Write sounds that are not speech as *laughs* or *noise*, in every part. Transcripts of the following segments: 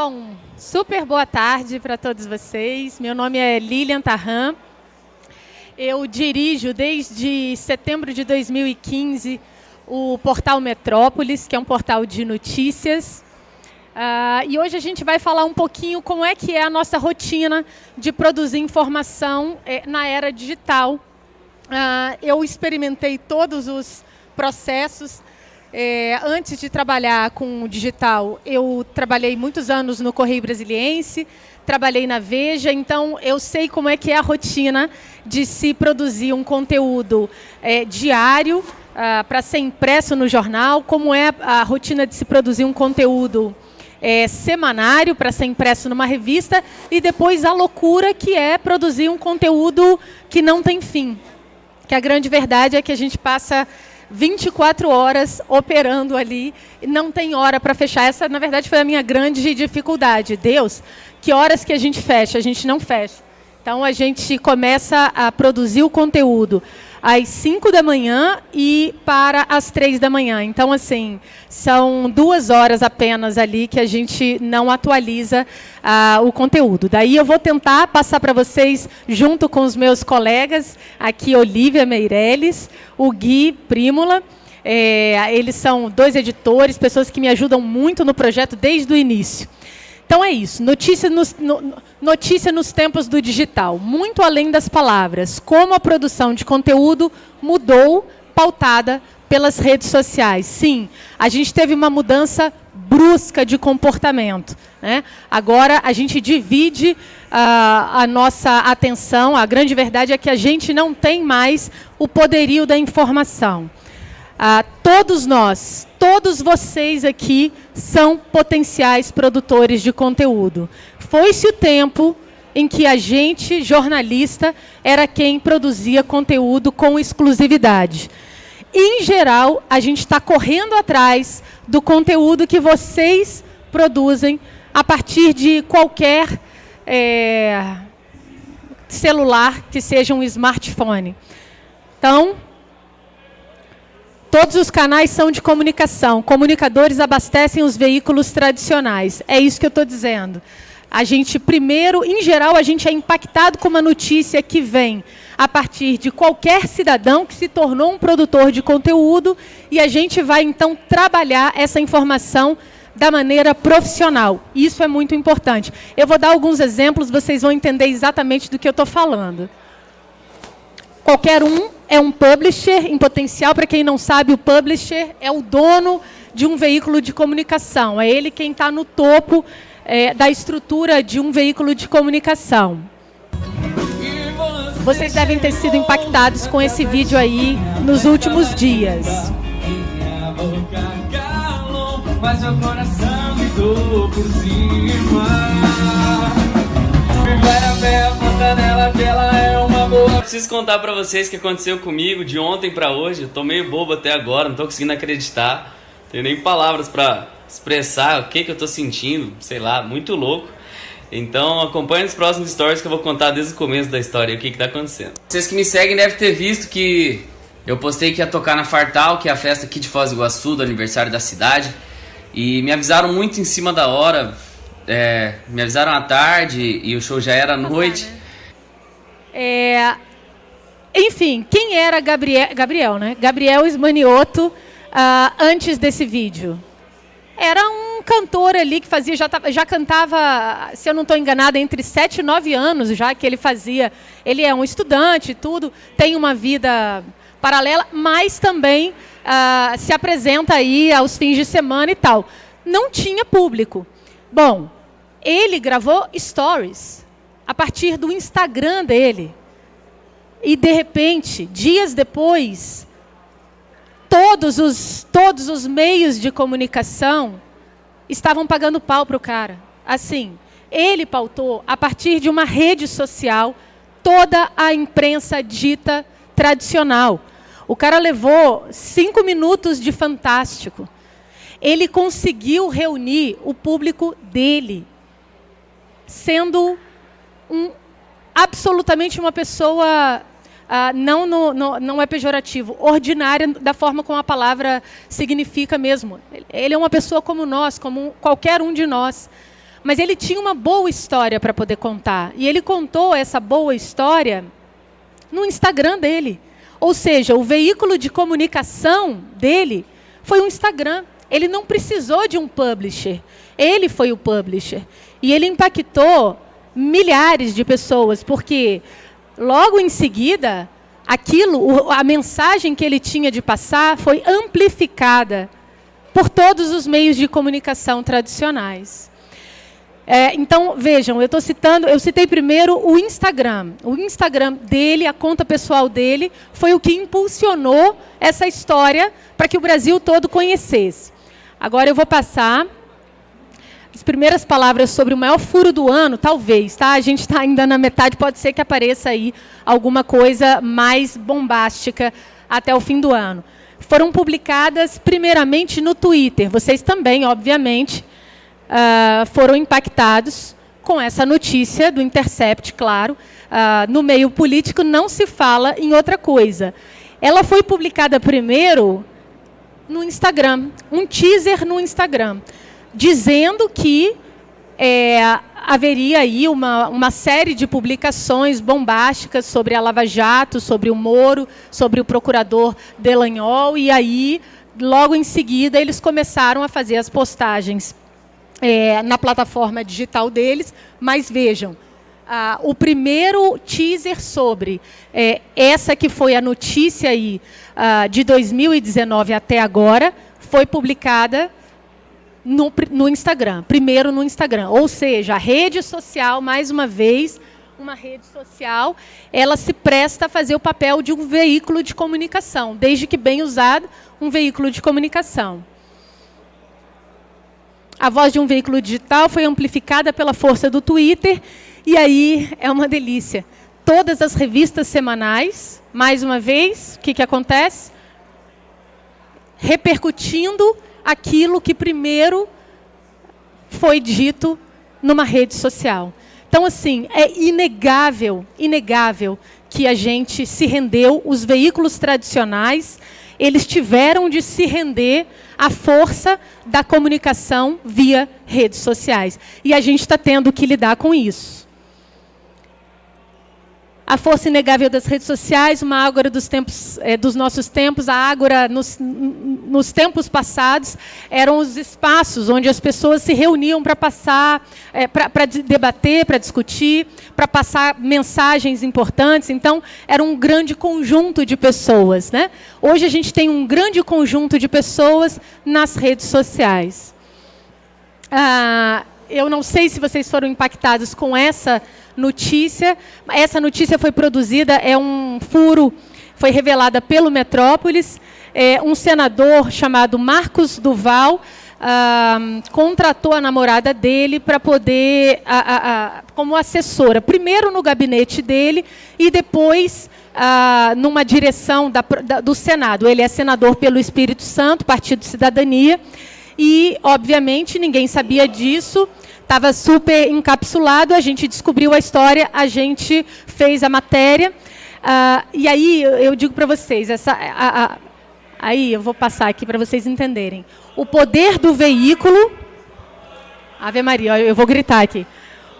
Bom, super boa tarde para todos vocês. Meu nome é Lilian Tarran. Eu dirijo desde setembro de 2015 o portal Metrópolis, que é um portal de notícias. Uh, e hoje a gente vai falar um pouquinho como é que é a nossa rotina de produzir informação eh, na era digital. Uh, eu experimentei todos os processos. Eh, antes de trabalhar com o digital, eu trabalhei muitos anos no Correio Brasiliense, trabalhei na Veja, então eu sei como é que é a rotina de se produzir um conteúdo eh, diário uh, para ser impresso no jornal, como é a rotina de se produzir um conteúdo é, semanário para ser impresso numa revista e depois a loucura que é produzir um conteúdo que não tem fim. Que a grande verdade é que a gente passa 24 horas operando ali, não tem hora para fechar. Essa, na verdade, foi a minha grande dificuldade. Deus, que horas que a gente fecha? A gente não fecha. Então, a gente começa a produzir o conteúdo às 5 da manhã e para as 3 da manhã. Então, assim, são duas horas apenas ali que a gente não atualiza uh, o conteúdo. Daí eu vou tentar passar para vocês, junto com os meus colegas, aqui Olivia Meirelles, o Gui Prímula, é, eles são dois editores, pessoas que me ajudam muito no projeto desde o início. Então é isso, notícia nos, no, notícia nos tempos do digital, muito além das palavras, como a produção de conteúdo mudou, pautada pelas redes sociais. Sim, a gente teve uma mudança brusca de comportamento. Né? Agora a gente divide uh, a nossa atenção, a grande verdade é que a gente não tem mais o poderio da informação. Ah, todos nós, todos vocês aqui são potenciais produtores de conteúdo. Foi-se o tempo em que a gente, jornalista, era quem produzia conteúdo com exclusividade. Em geral, a gente está correndo atrás do conteúdo que vocês produzem a partir de qualquer é, celular que seja um smartphone. Então, Todos os canais são de comunicação. Comunicadores abastecem os veículos tradicionais. É isso que eu estou dizendo. A gente, primeiro, em geral, a gente é impactado com uma notícia que vem a partir de qualquer cidadão que se tornou um produtor de conteúdo e a gente vai, então, trabalhar essa informação da maneira profissional. Isso é muito importante. Eu vou dar alguns exemplos, vocês vão entender exatamente do que eu estou falando. Qualquer um é um publisher em potencial. Para quem não sabe, o publisher é o dono de um veículo de comunicação. É ele quem está no topo é, da estrutura de um veículo de comunicação. Vocês devem ter sido impactados com esse vídeo aí nos últimos dias. Mas meu coração me por cima nela que ela é boa. Preciso contar pra vocês o que aconteceu comigo de ontem pra hoje. Eu tô meio bobo até agora, não tô conseguindo acreditar. Não tenho nem palavras pra expressar o que, que eu tô sentindo, sei lá, muito louco. Então acompanhe os próximos stories que eu vou contar desde o começo da história o que, que tá acontecendo. Vocês que me seguem devem ter visto que eu postei que ia tocar na Fartal, que é a festa aqui de Foz do Iguaçu, do aniversário da cidade. E me avisaram muito em cima da hora, é, me avisaram à tarde e o show já era à noite. É, enfim, quem era Gabriel, Gabriel né? Gabriel Ismanioto uh, antes desse vídeo? Era um cantor ali que fazia, já, já cantava, se eu não estou enganada, entre 7 e 9 anos já que ele fazia. Ele é um estudante, tudo, tem uma vida paralela, mas também uh, se apresenta aí aos fins de semana e tal. Não tinha público. Bom, ele gravou stories a partir do Instagram dele. E de repente, dias depois, todos os, todos os meios de comunicação estavam pagando pau para o cara. Assim, ele pautou a partir de uma rede social toda a imprensa dita tradicional. O cara levou cinco minutos de fantástico. Ele conseguiu reunir o público dele, sendo um, absolutamente uma pessoa, ah, não, no, no, não é pejorativo, ordinária da forma como a palavra significa mesmo. Ele é uma pessoa como nós, como qualquer um de nós. mas ele tinha uma boa história para poder contar. E ele contou essa boa história no Instagram dele. Ou seja, o veículo de comunicação dele foi o Instagram. Ele não precisou de um publisher. Ele foi o publisher. E ele impactou milhares de pessoas, porque logo em seguida, aquilo, a mensagem que ele tinha de passar foi amplificada por todos os meios de comunicação tradicionais. É, então, vejam, eu estou citando, eu citei primeiro o Instagram. O Instagram dele, a conta pessoal dele, foi o que impulsionou essa história para que o Brasil todo conhecesse. Agora eu vou passar as primeiras palavras sobre o maior furo do ano, talvez, tá? A gente está ainda na metade, pode ser que apareça aí alguma coisa mais bombástica até o fim do ano. Foram publicadas primeiramente no Twitter. Vocês também, obviamente, uh, foram impactados com essa notícia do Intercept, claro. Uh, no meio político não se fala em outra coisa. Ela foi publicada primeiro no Instagram, um teaser no Instagram, dizendo que é, haveria aí uma, uma série de publicações bombásticas sobre a Lava Jato, sobre o Moro, sobre o procurador Delanhol, e aí, logo em seguida, eles começaram a fazer as postagens é, na plataforma digital deles, mas vejam, ah, o primeiro teaser sobre é, essa que foi a notícia aí, ah, de 2019 até agora, foi publicada no, no Instagram, primeiro no Instagram. Ou seja, a rede social, mais uma vez, uma rede social, ela se presta a fazer o papel de um veículo de comunicação, desde que bem usado, um veículo de comunicação. A voz de um veículo digital foi amplificada pela força do Twitter, e aí é uma delícia. Todas as revistas semanais, mais uma vez, o que, que acontece? Repercutindo aquilo que primeiro foi dito numa rede social. Então, assim, é inegável, inegável que a gente se rendeu, os veículos tradicionais, eles tiveram de se render à força da comunicação via redes sociais. E a gente está tendo que lidar com isso a força inegável das redes sociais, uma ágora dos, tempos, é, dos nossos tempos, a ágora nos, nos, tempos passados eram os espaços onde as pessoas se reuniam para passar, é, para debater, para discutir, para passar mensagens importantes. Então, era um grande conjunto de pessoas. Né? Hoje a gente tem um grande conjunto de pessoas nas redes sociais. Ah, eu não sei se vocês foram impactados com essa notícia. Essa notícia foi produzida, é um furo, foi revelada pelo Metrópolis. É, um senador chamado Marcos Duval ah, contratou a namorada dele para poder, a, a, a, como assessora, primeiro no gabinete dele e depois ah, numa direção da, da, do Senado. Ele é senador pelo Espírito Santo, Partido Cidadania, e, obviamente, ninguém sabia disso estava super encapsulado, a gente descobriu a história, a gente fez a matéria. Uh, e aí eu digo para vocês, essa, a, a, aí eu vou passar aqui para vocês entenderem. O poder do veículo. Ave Maria, eu vou gritar aqui.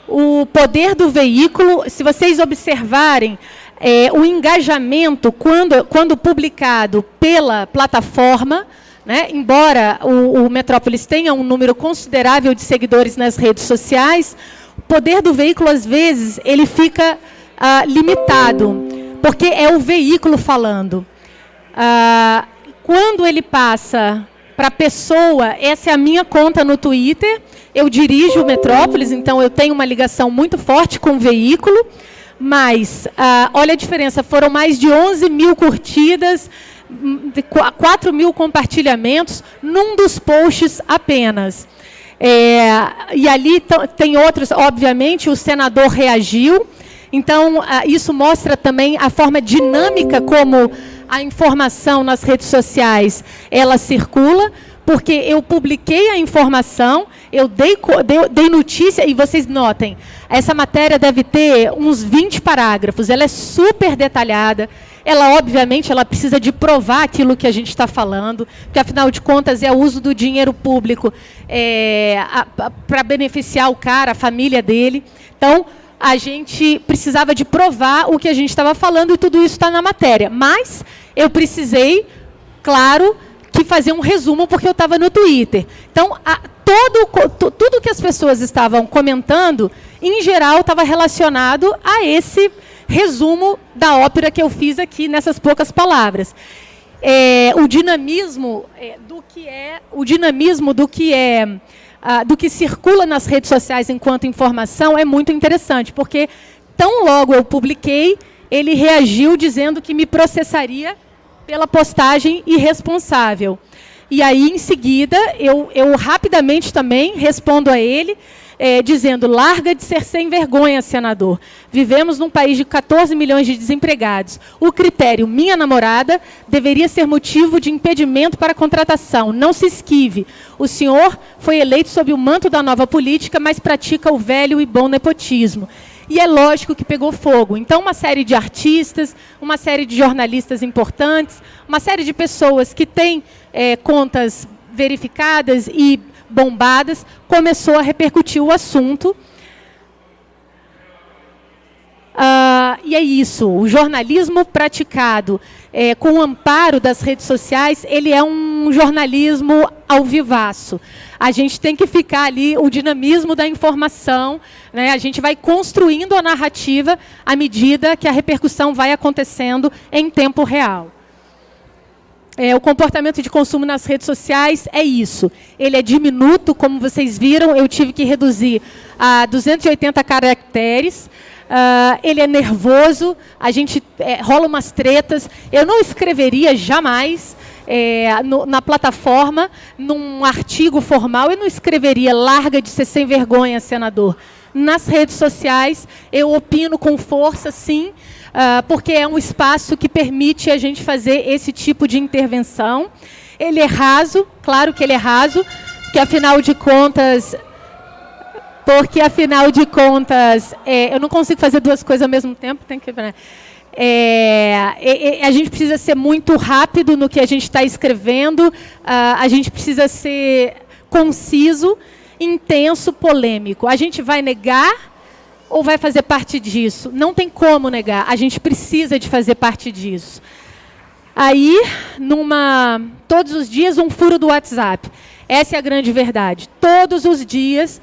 O poder do veículo, se vocês observarem, é, o engajamento, quando, quando publicado pela plataforma, né? Embora o, o Metrópolis tenha um número considerável de seguidores nas redes sociais, o poder do veículo, às vezes, ele fica ah, limitado, porque é o veículo falando. Ah, quando ele passa para a pessoa, essa é a minha conta no Twitter, eu dirijo o Metrópolis, então eu tenho uma ligação muito forte com o veículo, mas ah, olha a diferença, foram mais de 11 mil curtidas, 4 mil compartilhamentos num dos posts apenas. É, e ali tem outros, obviamente, o senador reagiu. Então, isso mostra também a forma dinâmica como a informação nas redes sociais ela circula, porque eu publiquei a informação, eu dei, dei, dei, notícia, e vocês notem, essa matéria deve ter uns 20 parágrafos, ela é super detalhada, ela obviamente ela precisa de provar aquilo que a gente está falando, porque afinal de contas é o uso do dinheiro público é, para beneficiar o cara, a família dele. Então a gente precisava de provar o que a gente estava falando e tudo isso está na matéria. Mas eu precisei, claro, que fazer um resumo porque eu estava no Twitter. Então, a, todo, tudo que as pessoas estavam comentando, em geral, estava relacionado a esse resumo da ópera que eu fiz aqui nessas poucas palavras. É, o dinamismo é, do que é o dinamismo do que é ah, do que circula nas redes sociais enquanto informação é muito interessante, porque tão logo eu publiquei, ele reagiu dizendo que me processaria pela postagem irresponsável. E aí, em seguida, eu, eu rapidamente também respondo a ele, é, dizendo: larga de ser sem vergonha, senador. Vivemos num país de 14 milhões de desempregados. O critério minha namorada deveria ser motivo de impedimento para a contratação. Não se esquive. O senhor foi eleito sob o manto da nova política, mas pratica o velho e bom nepotismo. E é lógico que pegou fogo. Então, uma série de artistas, uma série de jornalistas importantes, uma série de pessoas que têm é, contas verificadas e bombadas, começou a repercutir o assunto. Uh, e é isso, o jornalismo praticado é, com o amparo das redes sociais, ele é um jornalismo ao vivaço. A gente tem que ficar ali, o dinamismo da informação, né? a gente vai construindo a narrativa à medida que a repercussão vai acontecendo em tempo real. É, o comportamento de consumo nas redes sociais é isso. Ele é diminuto, como vocês viram, eu tive que reduzir a 280 caracteres. Uh, ele é nervoso, a gente é, rola umas tretas. Eu não escreveria jamais é, no, na plataforma, num artigo formal, eu não escreveria larga de ser sem vergonha, senador. Nas redes sociais, eu opino com força, sim, porque é um espaço que permite a gente fazer esse tipo de intervenção. Ele é raso, claro que ele é raso, que afinal de contas porque afinal de contas, é, eu não consigo fazer duas coisas ao mesmo tempo, tem que né? é, a gente precisa ser muito rápido no que a gente está escrevendo, a gente precisa ser conciso, intenso, polêmico. A gente vai negar ou vai fazer parte disso? Não tem como negar, a gente precisa de fazer parte disso. Aí, numa, todos os dias, um furo do WhatsApp. Essa é a grande verdade. Todos os dias,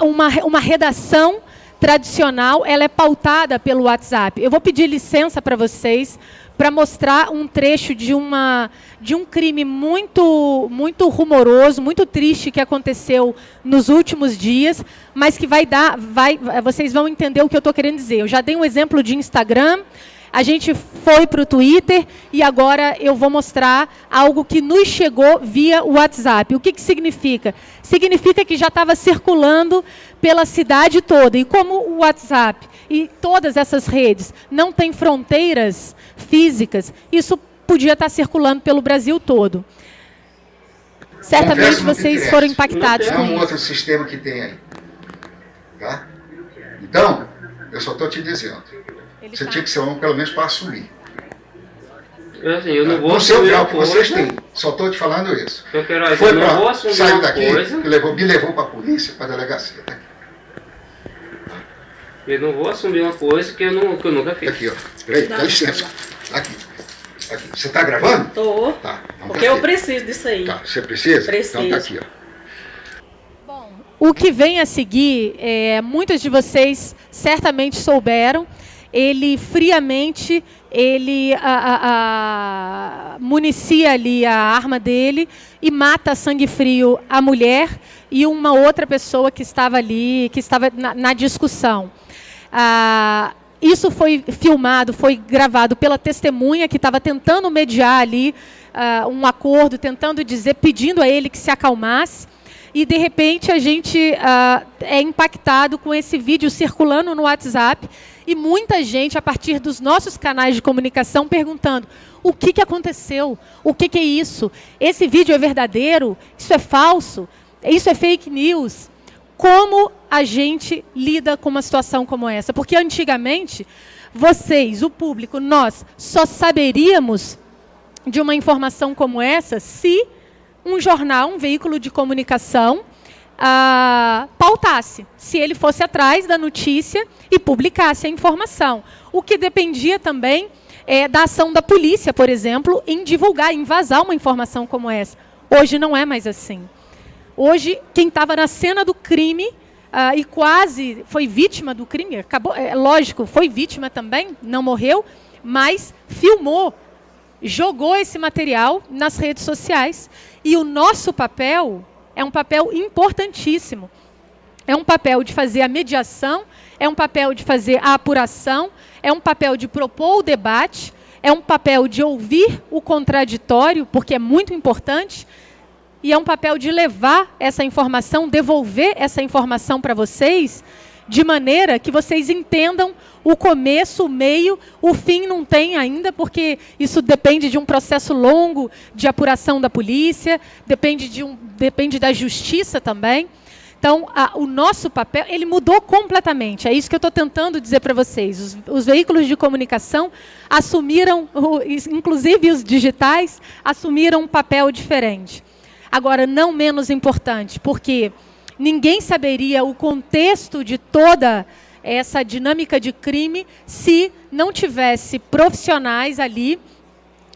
uma, uma redação tradicional ela é pautada pelo WhatsApp. Eu vou pedir licença para vocês para mostrar um trecho de, uma, de um crime muito, muito rumoroso, muito triste que aconteceu nos últimos dias, mas que vai dar, vai, vocês vão entender o que eu estou querendo dizer. Eu já dei um exemplo de Instagram, a gente foi para o Twitter e agora eu vou mostrar algo que nos chegou via WhatsApp. O que, que significa? Significa que já estava circulando pela cidade toda. E como o WhatsApp e todas essas redes não têm fronteiras físicas, isso podia estar circulando pelo Brasil todo. Certamente vocês foram impactados com isso. É um outro sistema que tem aí. Tá? Então, eu só estou te dizendo. Ele você tá... tinha que ser homem pelo menos para assumir. Eu, assim, eu não tá? vou No seu grau que vocês têm. Só estou te falando isso. Eu quero, Foi para saiu daqui, levou, me levou para a polícia, para a delegacia. Tá eu não vou assumir uma coisa que eu, não, que eu nunca fiz. Aqui, ó. Peraí, dá licença. Aqui. aqui. Você está gravando? Tô. Tá. Então Porque tá eu preciso disso aí. Tá. Você precisa? Preciso. Então tá aqui, ó. Bom, o que vem a seguir, é, muitos de vocês certamente souberam, ele friamente ele a, a, a, municia ali a arma dele e mata a sangue frio a mulher e uma outra pessoa que estava ali, que estava na, na discussão. Ah, isso foi filmado, foi gravado pela testemunha que estava tentando mediar ali ah, um acordo, tentando dizer, pedindo a ele que se acalmasse e de repente a gente uh, é impactado com esse vídeo circulando no WhatsApp e muita gente, a partir dos nossos canais de comunicação, perguntando o que, que aconteceu, o que, que é isso, esse vídeo é verdadeiro, isso é falso, isso é fake news. Como a gente lida com uma situação como essa? Porque antigamente vocês, o público, nós só saberíamos de uma informação como essa se um jornal, um veículo de comunicação, ah, pautasse, se ele fosse atrás da notícia e publicasse a informação. O que dependia também é, da ação da polícia, por exemplo, em divulgar, em vazar uma informação como essa. Hoje não é mais assim. Hoje, quem estava na cena do crime ah, e quase foi vítima do crime, acabou, é, lógico, foi vítima também, não morreu, mas filmou, jogou esse material nas redes sociais. E o nosso papel é um papel importantíssimo. É um papel de fazer a mediação, é um papel de fazer a apuração, é um papel de propor o debate, é um papel de ouvir o contraditório, porque é muito importante, e é um papel de levar essa informação, devolver essa informação para vocês, de maneira que vocês entendam o começo, o meio, o fim não tem ainda, porque isso depende de um processo longo de apuração da polícia, depende, de um, depende da justiça também. Então, a, o nosso papel, ele mudou completamente. É isso que eu estou tentando dizer para vocês. Os, os, veículos de comunicação assumiram, inclusive os digitais, assumiram um papel diferente. Agora, não menos importante, porque ninguém saberia o contexto de toda essa dinâmica de crime se não tivesse profissionais ali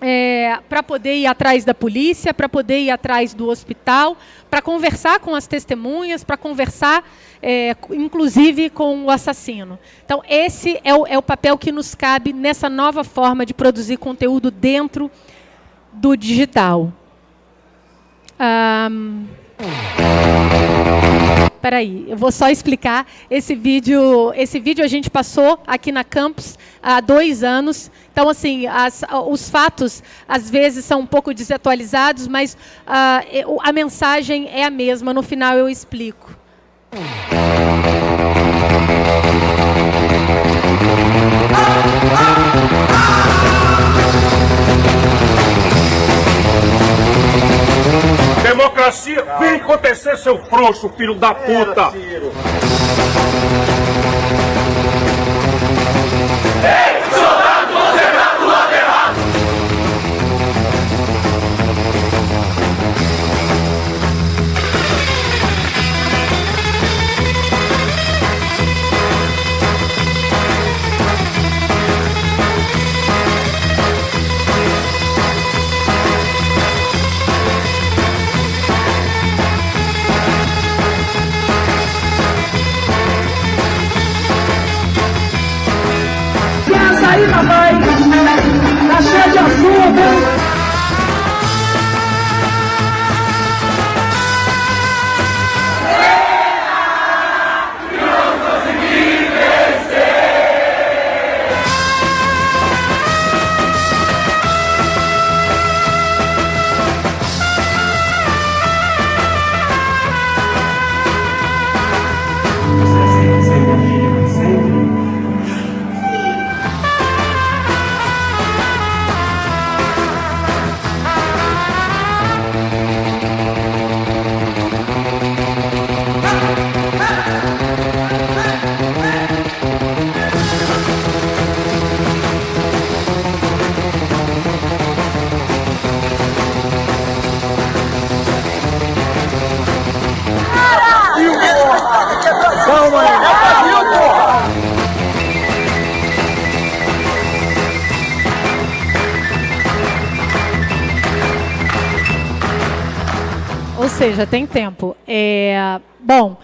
é, para poder ir atrás da polícia, para poder ir atrás do hospital, para conversar com as testemunhas, para conversar, é, inclusive, com o assassino. Então, esse é o, é o papel que nos cabe nessa nova forma de produzir conteúdo dentro do digital. Um... Peraí, eu vou só explicar. Esse vídeo, esse vídeo a gente passou aqui na campus há dois anos. Então, assim, as, os fatos às vezes são um pouco desatualizados, mas uh, a mensagem é a mesma. No final eu explico. Democracia, vem acontecer, seu frouxo, filho da puta! Cheio seja, tem tempo. É, bom,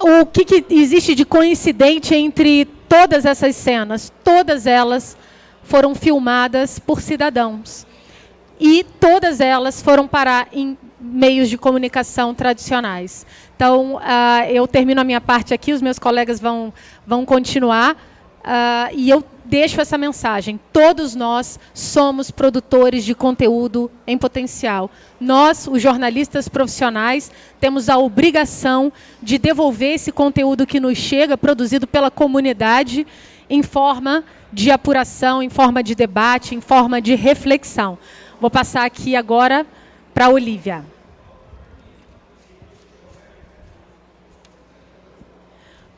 o que, que existe de coincidente entre todas essas cenas? Todas elas foram filmadas por cidadãos. E todas elas foram parar em meios de comunicação tradicionais. Então, uh, eu termino a minha parte aqui, os meus colegas vão, vão continuar. Uh, e eu deixo essa mensagem. Todos nós somos produtores de conteúdo em potencial. Nós, os jornalistas profissionais, temos a obrigação de devolver esse conteúdo que nos chega, produzido pela comunidade, em forma de apuração, em forma de debate, em forma de reflexão. Vou passar aqui agora para a Olivia.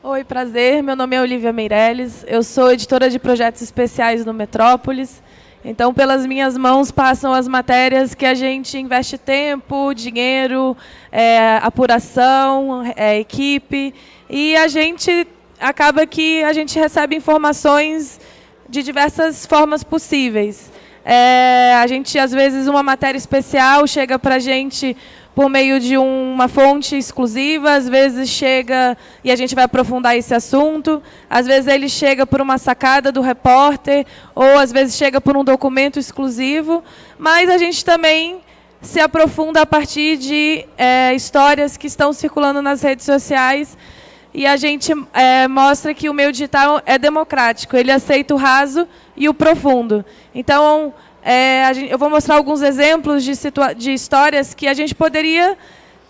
Oi, prazer. Meu nome é Olivia Meirelles. Eu sou editora de projetos especiais no Metrópolis. Então, pelas minhas mãos passam as matérias que a gente investe tempo, dinheiro, é, apuração, é, equipe, e a gente acaba que a gente recebe informações de diversas formas possíveis. É, a gente, às vezes, uma matéria especial chega para a gente por meio de uma fonte exclusiva, às vezes chega e a gente vai aprofundar esse assunto, às vezes ele chega por uma sacada do repórter, ou às vezes chega por um documento exclusivo, mas a gente também se aprofunda a partir de é, histórias que estão circulando nas redes sociais e a gente é, mostra que o meio digital é democrático, ele aceita o raso e o profundo. Então, é, gente, eu vou mostrar alguns exemplos de, de histórias que a gente poderia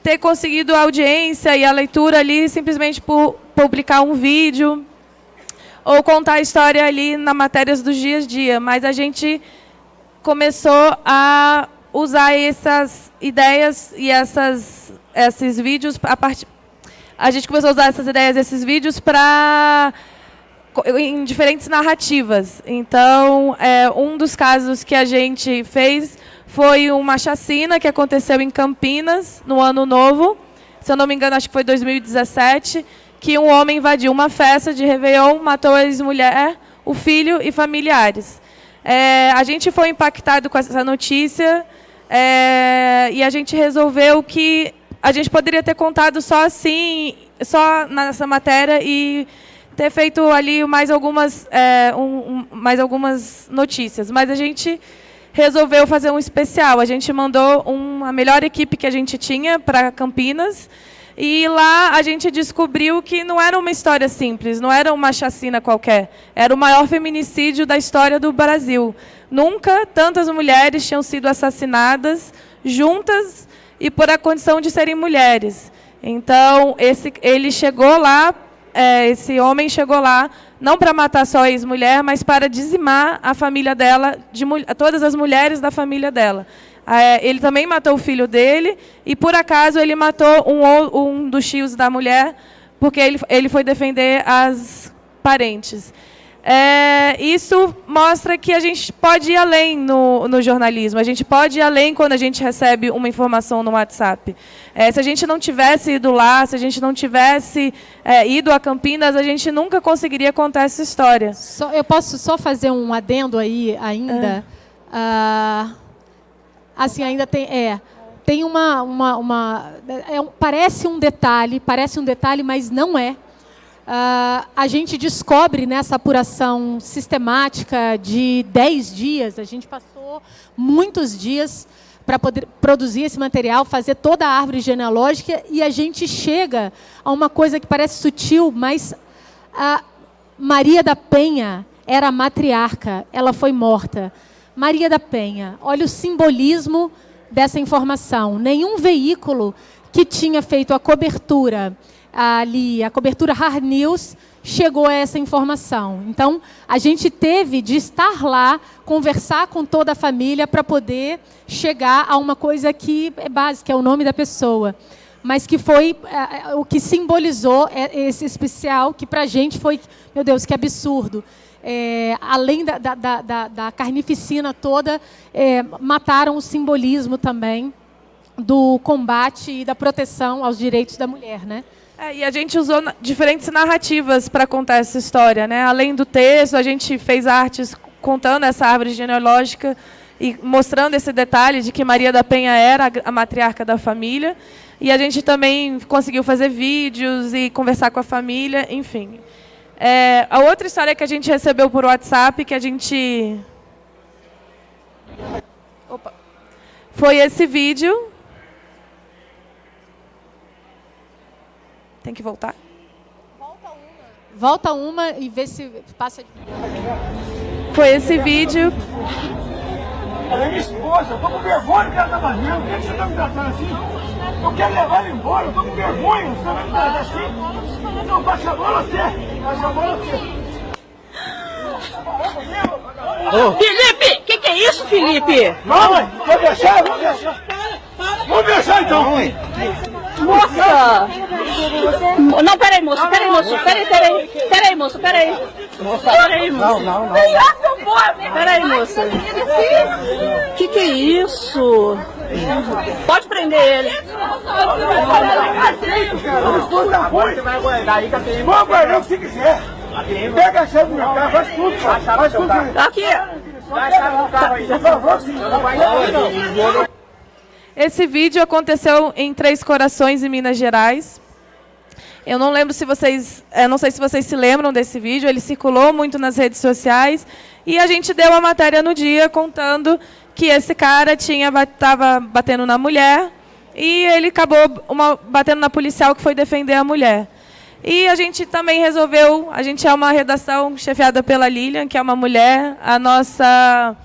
ter conseguido a audiência e a leitura ali simplesmente por publicar um vídeo ou contar a história ali na matérias dos dias a dia, mas a gente começou a usar essas ideias e essas, esses vídeos a partir a gente começou a usar essas ideias, esses vídeos para em diferentes narrativas. Então, é, um dos casos que a gente fez foi uma chacina que aconteceu em Campinas, no Ano Novo. Se eu não me engano, acho que foi 2017, que um homem invadiu uma festa de Réveillon, matou a ex-mulher, o filho e familiares. É, a gente foi impactado com essa notícia é, e a gente resolveu que a gente poderia ter contado só assim, só nessa matéria e ter feito ali mais algumas, é, um, um, mais algumas notícias. Mas a gente resolveu fazer um especial. A gente mandou um, a melhor equipe que a gente tinha para Campinas. E lá a gente descobriu que não era uma história simples, não era uma chacina qualquer. Era o maior feminicídio da história do Brasil. Nunca tantas mulheres tinham sido assassinadas juntas e por a condição de serem mulheres. Então, esse, ele chegou lá é, esse homem chegou lá não para matar só a ex-mulher, mas para dizimar a família dela, de todas as mulheres da família dela. É, ele também matou o filho dele e, por acaso, ele matou um, um dos tios da mulher, porque ele, ele foi defender as parentes. É, isso mostra que a gente pode ir além no, no, jornalismo, a gente pode ir além quando a gente recebe uma informação no WhatsApp. É, se a gente não tivesse ido lá, se a gente não tivesse é, ido a Campinas, a gente nunca conseguiria contar essa história. Só, eu posso só fazer um adendo aí ainda? Ah, assim, ainda tem... É, tem uma... uma, uma é, parece um detalhe, parece um detalhe, mas não é Uh, a gente descobre nessa apuração sistemática de 10 dias, a gente passou muitos dias para poder produzir esse material, fazer toda a árvore genealógica, e a gente chega a uma coisa que parece sutil, mas a Maria da Penha era matriarca, ela foi morta. Maria da Penha, olha o simbolismo dessa informação. Nenhum veículo que tinha feito a cobertura ali, a cobertura Hard News chegou a essa informação. Então, a gente teve de estar lá, conversar com toda a família para poder chegar a uma coisa que é básica, é o nome da pessoa. Mas que foi é, o que simbolizou esse especial, que para a gente foi, meu Deus, que absurdo. É, além da, da, da, da, carnificina toda, é, mataram o simbolismo também do combate e da proteção aos direitos da mulher, né? É, e a gente usou diferentes narrativas para contar essa história. Né? Além do texto, a gente fez artes contando essa árvore genealógica e mostrando esse detalhe de que Maria da Penha era a matriarca da família. E a gente também conseguiu fazer vídeos e conversar com a família, enfim. É, a outra história que a gente recebeu por WhatsApp, que a gente... Opa. Foi esse vídeo Tem que voltar? Volta uma. Volta uma e vê se passa de Foi esse vídeo. Ela é minha esposa, eu tô com vergonha que ela tá fazendo. Por que você tá me tratando assim? Eu quero levar ela embora, eu tô com vergonha. Você vai me tratar assim? Não, baixa a bola você. Baixa a bola você. Ô. Felipe! O que, que é isso, Felipe? Não, mãe! Vou deixar, vou deixar! Vou deixar então! Mãe. Moça! Não, peraí, moço, peraí, moço, peraí, peraí. Peraí, moço, peraí. Peraí, moço. Não, não, não. Peraí, moça. Que que é isso? Pode prender ele. Você vai aguardar aí, Catarina. Vou aguardar se quiser. Pega a chave do meu carro, faz tudo, Faz tudo. Aqui. Vai a chave do carro aí. Por favor, sim. Não vai não. Esse vídeo aconteceu em Três Corações, em Minas Gerais. Eu não lembro se vocês, eu não sei se vocês se lembram desse vídeo, ele circulou muito nas redes sociais e a gente deu uma matéria no dia contando que esse cara tinha estava batendo na mulher e ele acabou uma, batendo na policial que foi defender a mulher. E a gente também resolveu, a gente é uma redação chefiada pela Lilian, que é uma mulher, a nossa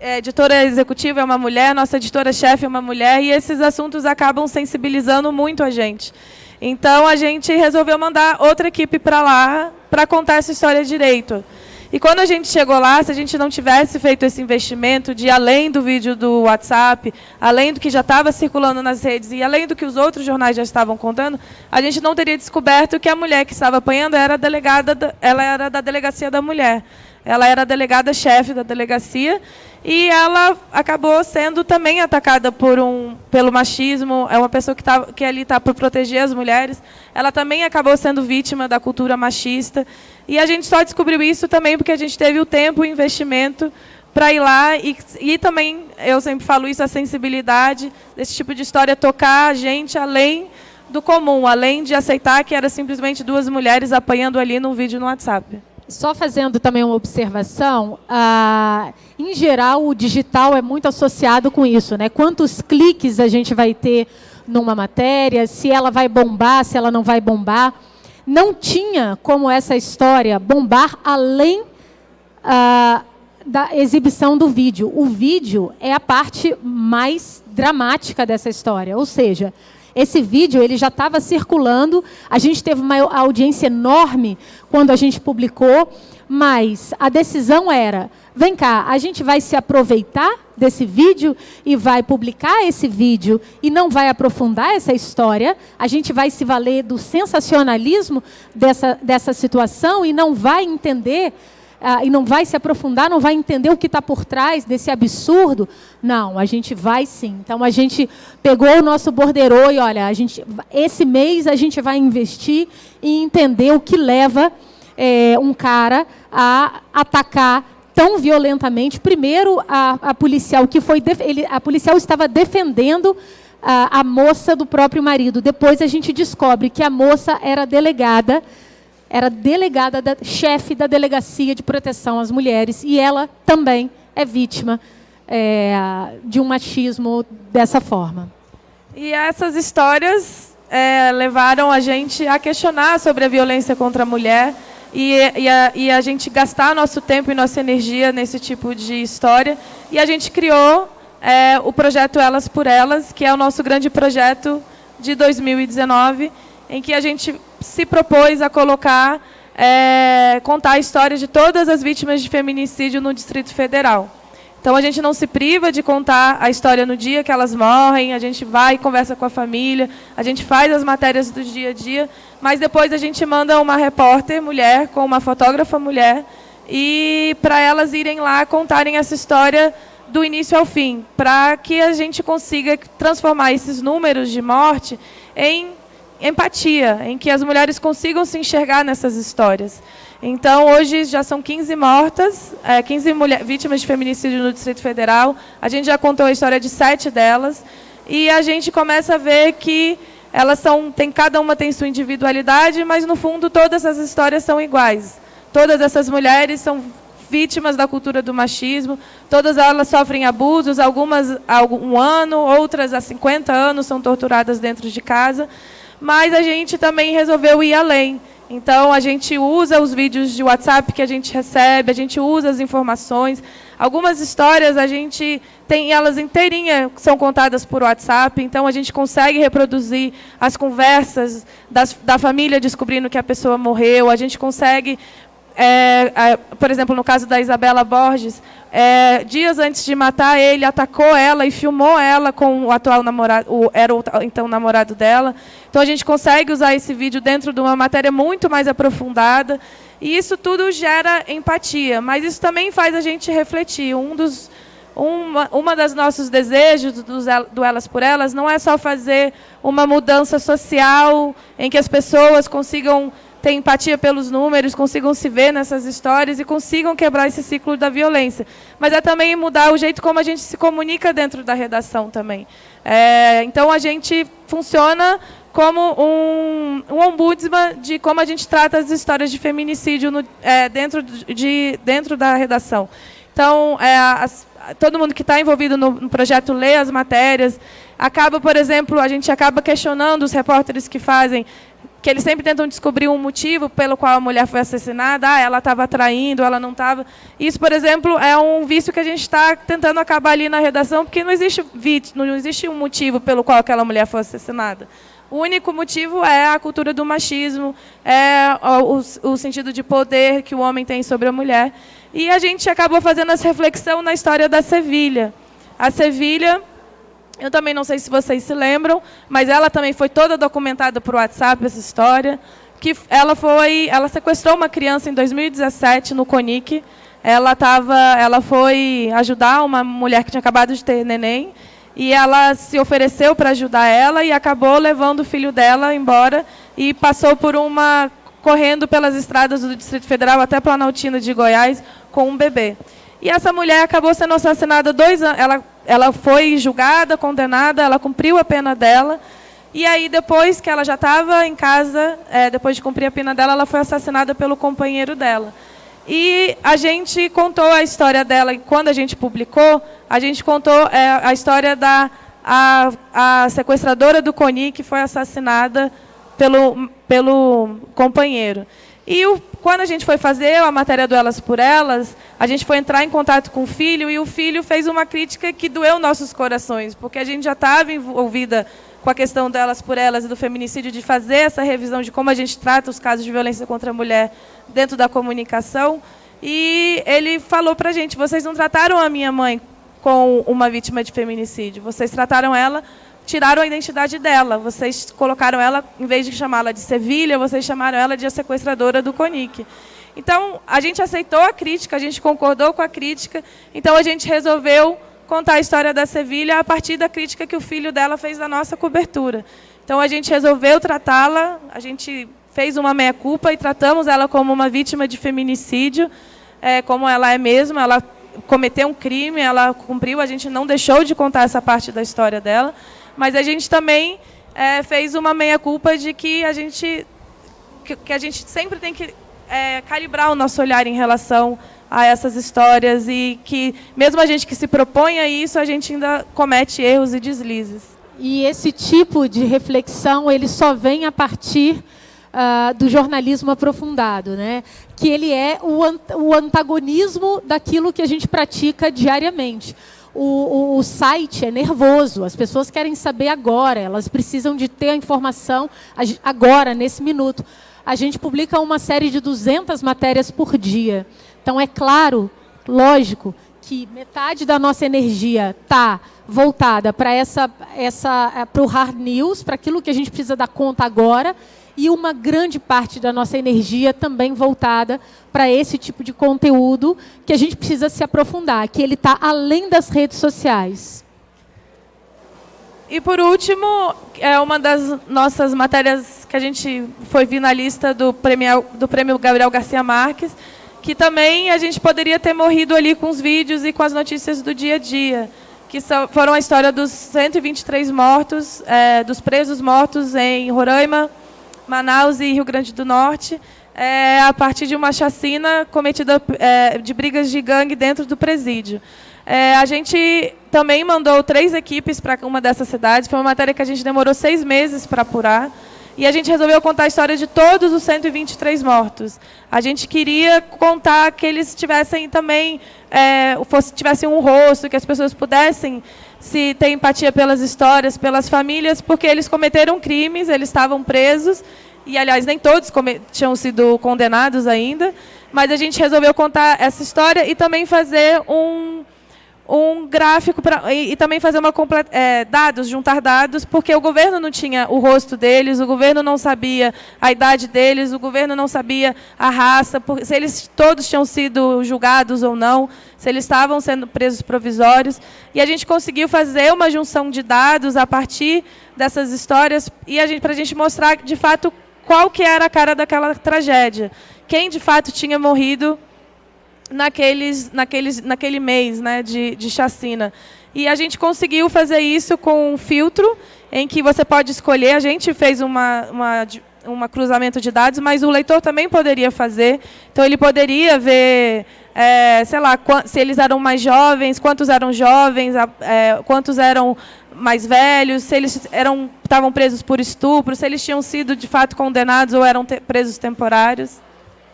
é, editora executiva é uma mulher, nossa editora-chefe é uma mulher, e esses assuntos acabam sensibilizando muito a gente. Então, a gente resolveu mandar outra equipe para lá para contar essa história direito. E quando a gente chegou lá, se a gente não tivesse feito esse investimento de além do vídeo do WhatsApp, além do que já estava circulando nas redes e além do que os outros jornais já estavam contando, a gente não teria descoberto que a mulher que estava apanhando era delegada, ela era da delegacia da mulher. Ela era a delegada-chefe da delegacia e ela acabou sendo também atacada por um, pelo machismo. É uma pessoa que, tá, que ali está por proteger as mulheres. Ela também acabou sendo vítima da cultura machista. E a gente só descobriu isso também porque a gente teve o tempo e o investimento para ir lá e, e também, eu sempre falo isso, a sensibilidade desse tipo de história tocar a gente além do comum, além de aceitar que era simplesmente duas mulheres apanhando ali num vídeo no WhatsApp. Só fazendo também uma observação, ah, em geral o digital é muito associado com isso, né? Quantos cliques a gente vai ter numa matéria, se ela vai bombar, se ela não vai bombar. Não tinha como essa história bombar além ah, da exibição do vídeo. O vídeo é a parte mais dramática dessa história, ou seja, esse vídeo ele já estava circulando, a gente teve uma audiência enorme quando a gente publicou, mas a decisão era, vem cá, a gente vai se aproveitar desse vídeo e vai publicar esse vídeo e não vai aprofundar essa história, a gente vai se valer do sensacionalismo dessa, dessa situação e não vai entender ah, e não vai se aprofundar, não vai entender o que está por trás desse absurdo. Não, a gente vai sim. Então a gente pegou o nosso borderô e olha, a gente, esse mês a gente vai investir em entender o que leva é, um cara a atacar tão violentamente. Primeiro, a, a policial que foi ele, a policial estava defendendo a, a moça do próprio marido. Depois a gente descobre que a moça era delegada era delegada, da, chefe da Delegacia de Proteção às Mulheres, e ela também é vítima é, de um machismo dessa forma. E essas histórias é, levaram a gente a questionar sobre a violência contra a mulher e, e, a, e a gente gastar nosso tempo e nossa energia nesse tipo de história. E a gente criou é, o projeto Elas por Elas, que é o nosso grande projeto de 2019, em que a gente se propôs a colocar, é, contar a história de todas as vítimas de feminicídio no Distrito Federal. Então, a gente não se priva de contar a história no dia que elas morrem, a gente vai e conversa com a família, a gente faz as matérias do dia a dia, mas depois a gente manda uma repórter mulher com uma fotógrafa mulher e para elas irem lá contarem essa história do início ao fim, para que a gente consiga transformar esses números de morte em empatia, em que as mulheres consigam se enxergar nessas histórias. Então, hoje já são 15 mortas, é, 15 mulher, vítimas de feminicídio no Distrito Federal. A gente já contou a história de sete delas. E a gente começa a ver que elas são, tem, cada uma tem sua individualidade, mas, no fundo, todas as histórias são iguais. Todas essas mulheres são vítimas da cultura do machismo, todas elas sofrem abusos, algumas há um ano, outras há 50 anos são torturadas dentro de casa mas a gente também resolveu ir além. Então, a gente usa os vídeos de WhatsApp que a gente recebe, a gente usa as informações. Algumas histórias a gente tem elas inteirinhas são contadas por WhatsApp, então a gente consegue reproduzir as conversas das, da família descobrindo que a pessoa morreu, a gente consegue é, é, por exemplo, no caso da Isabela Borges, é, dias antes de matar ele, atacou ela e filmou ela com o atual namorado, o, era o então namorado dela. Então a gente consegue usar esse vídeo dentro de uma matéria muito mais aprofundada. E isso tudo gera empatia, mas isso também faz a gente refletir. Um dos, uma, uma das nossos desejos do, do Elas por Elas não é só fazer uma mudança social em que as pessoas consigam ter empatia pelos números, consigam se ver nessas histórias e consigam quebrar esse ciclo da violência. Mas é também mudar o jeito como a gente se comunica dentro da redação também. É, então, a gente funciona como um, um, ombudsman de como a gente trata as histórias de feminicídio no, é, dentro, de, dentro da redação. Então, é, as, todo mundo que está envolvido no, no projeto lê as matérias, acaba, por exemplo, a gente acaba questionando os repórteres que fazem que eles sempre tentam descobrir um motivo pelo qual a mulher foi assassinada. Ah, ela estava traindo, ela não estava. Isso, por exemplo, é um vício que a gente está tentando acabar ali na redação, porque não existe, não existe um motivo pelo qual aquela mulher foi assassinada. O único motivo é a cultura do machismo, é o, o sentido de poder que o homem tem sobre a mulher. E a gente acabou fazendo essa reflexão na história da Sevilha. A Sevilha eu também não sei se vocês se lembram, mas ela também foi toda documentada por WhatsApp, essa história. Que ela foi, ela sequestrou uma criança em 2017 no CONIC. Ela tava, ela foi ajudar uma mulher que tinha acabado de ter neném e ela se ofereceu para ajudar ela e acabou levando o filho dela embora e passou por uma correndo pelas estradas do Distrito Federal até Planaltina de Goiás com um bebê. E essa mulher acabou sendo assassinada dois anos. Ela foi julgada, condenada, ela cumpriu a pena dela. E aí, depois que ela já estava em casa, é, depois de cumprir a pena dela, ela foi assassinada pelo companheiro dela. E a gente contou a história dela, e quando a gente publicou, a gente contou é, a história da a, a sequestradora do Coni, que foi assassinada pelo, pelo companheiro. E o, quando a gente foi fazer a matéria do Elas por Elas, a gente foi entrar em contato com o filho e o filho fez uma crítica que doeu nossos corações, porque a gente já estava envolvida com a questão delas por elas e do feminicídio, de fazer essa revisão de como a gente trata os casos de violência contra a mulher dentro da comunicação. E ele falou para a gente, vocês não trataram a minha mãe com uma vítima de feminicídio, vocês trataram ela tiraram a identidade dela. Vocês colocaram ela, em vez de chamá-la de Sevilha, vocês chamaram ela de a sequestradora do CONIC. Então, a gente aceitou a crítica, a gente concordou com a crítica, então a gente resolveu contar a história da Sevilha a partir da crítica que o filho dela fez da nossa cobertura. Então, a gente resolveu tratá-la, a gente fez uma meia-culpa e tratamos ela como uma vítima de feminicídio, é, como ela é mesmo, ela cometeu um crime, ela cumpriu, a gente não deixou de contar essa parte da história dela, mas a gente também é, fez uma meia-culpa de que a gente que, que, a gente sempre tem que é, calibrar o nosso olhar em relação a essas histórias e que, mesmo a gente que se propõe a isso, a gente ainda comete erros e deslizes. E esse tipo de reflexão ele só vem a partir uh, do jornalismo aprofundado, né? que ele é o, o antagonismo daquilo que a gente pratica diariamente o, o, o, site é nervoso, as pessoas querem saber agora, elas precisam de ter a informação agora, nesse minuto. A gente publica uma série de 200 matérias por dia. Então, é claro, lógico, que metade da nossa energia está voltada para essa, essa, é, o hard news, para aquilo que a gente precisa dar conta agora, e uma grande parte da nossa energia também voltada para esse tipo de conteúdo que a gente precisa se aprofundar, que ele está além das redes sociais. E por último, é uma das nossas matérias que a gente foi finalista do prêmio, do prêmio Gabriel Garcia Marques, que também a gente poderia ter morrido ali com os vídeos e com as notícias do dia a dia, que foram a história dos 123 mortos, é, dos presos mortos em Roraima, Manaus e Rio Grande do Norte, é, a partir de uma chacina cometida é, de brigas de gangue dentro do presídio. É, a gente também mandou três equipes para uma dessas cidades. Foi uma matéria que a gente demorou seis meses para apurar. E a gente resolveu contar a história de todos os 123 mortos. A gente queria contar que eles tivessem também, é, fosse, tivessem um rosto, que as pessoas pudessem se ter empatia pelas histórias, pelas famílias, porque eles cometeram crimes, eles estavam presos, e, aliás, nem todos tinham sido condenados ainda, mas a gente resolveu contar essa história e também fazer um um gráfico pra, e, e também fazer uma é, dados, juntar dados, porque o governo não tinha o rosto deles, o governo não sabia a idade deles, o governo não sabia a raça, por, se eles todos tinham sido julgados ou não, se eles estavam sendo presos provisórios. E a gente conseguiu fazer uma junção de dados a partir dessas histórias e a gente para a gente mostrar de fato qual que era a cara daquela tragédia, quem de fato tinha morrido naqueles, naqueles, naquele mês né, de, de chacina. E a gente conseguiu fazer isso com um filtro em que você pode escolher. A gente fez uma, uma, uma cruzamento de dados, mas o leitor também poderia fazer. Então, ele poderia ver, é, sei lá, se eles eram mais jovens, quantos eram jovens, é, quantos eram mais velhos, se eles eram estavam presos por estupro, se eles tinham sido de fato condenados ou eram te presos temporários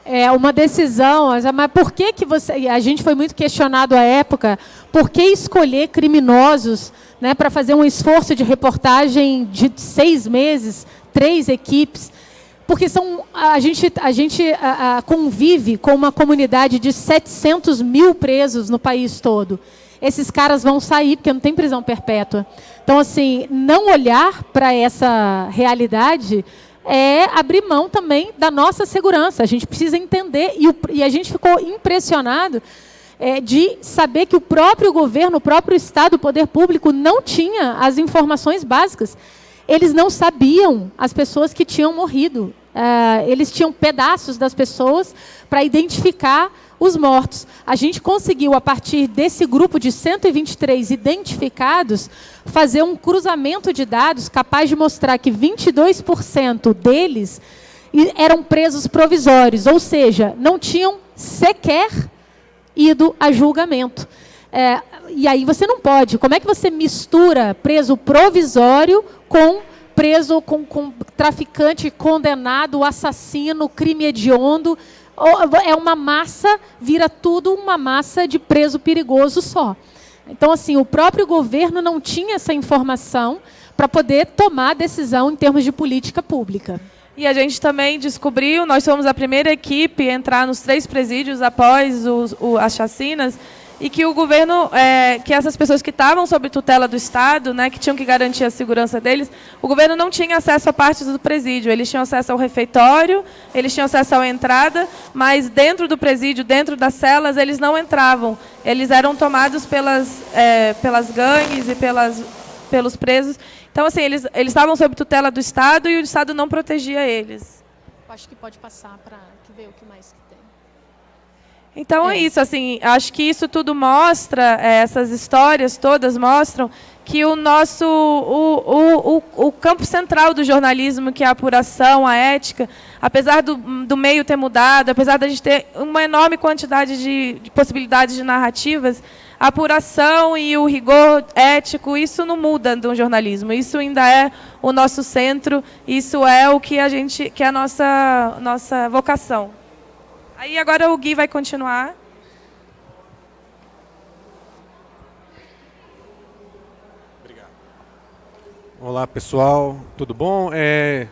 é uma decisão, mas por que, que você. A gente foi muito questionado à época, por que escolher criminosos né, para fazer um esforço de reportagem de seis meses, três equipes? Porque são, a gente, a gente a, a, convive com uma comunidade de 700 mil presos no país todo. Esses caras vão sair, porque não tem prisão perpétua. Então, assim, não olhar para essa realidade é abrir mão também da nossa segurança. A gente precisa entender, e, o, e a gente ficou impressionado é, de saber que o próprio governo, o próprio Estado, o poder público, não tinha as informações básicas. Eles não sabiam as pessoas que tinham morrido. É, eles tinham pedaços das pessoas para identificar os mortos. A gente conseguiu, a partir desse grupo de 123 identificados, fazer um cruzamento de dados capaz de mostrar que 22% deles eram presos provisórios, ou seja, não tinham sequer ido a julgamento. É, e aí você não pode. Como é que você mistura preso provisório com preso com, com traficante condenado, assassino, crime hediondo? É uma massa, vira tudo uma massa de preso perigoso só. Então, assim, o próprio governo não tinha essa informação para poder tomar decisão em termos de política pública. E a gente também descobriu, nós fomos a primeira equipe a entrar nos três presídios após os, o, as chacinas, e que o governo, é, que essas pessoas que estavam sob tutela do Estado, né, que tinham que garantir a segurança deles, o governo não tinha acesso a partes do presídio. Eles tinham acesso ao refeitório, eles tinham acesso à entrada, mas dentro do presídio, dentro das celas, eles não entravam. Eles eram tomados pelas, é, pelas gangues e pelas, pelos presos. Então, assim, eles, eles estavam sob tutela do Estado e o Estado não protegia eles. Acho que pode passar para ver o que mais então é. é isso, assim, acho que isso tudo mostra, é, essas histórias todas mostram que o nosso, o, o, o, o, campo central do jornalismo, que é a apuração, a ética, apesar do, do meio ter mudado, apesar da gente ter uma enorme quantidade de, de possibilidades de narrativas, a apuração e o rigor ético, isso não muda do jornalismo, isso ainda é o nosso centro, isso é o que a gente, que é a nossa, nossa vocação. Aí agora o Gui vai continuar. Obrigado. Olá, pessoal. Tudo bom? É,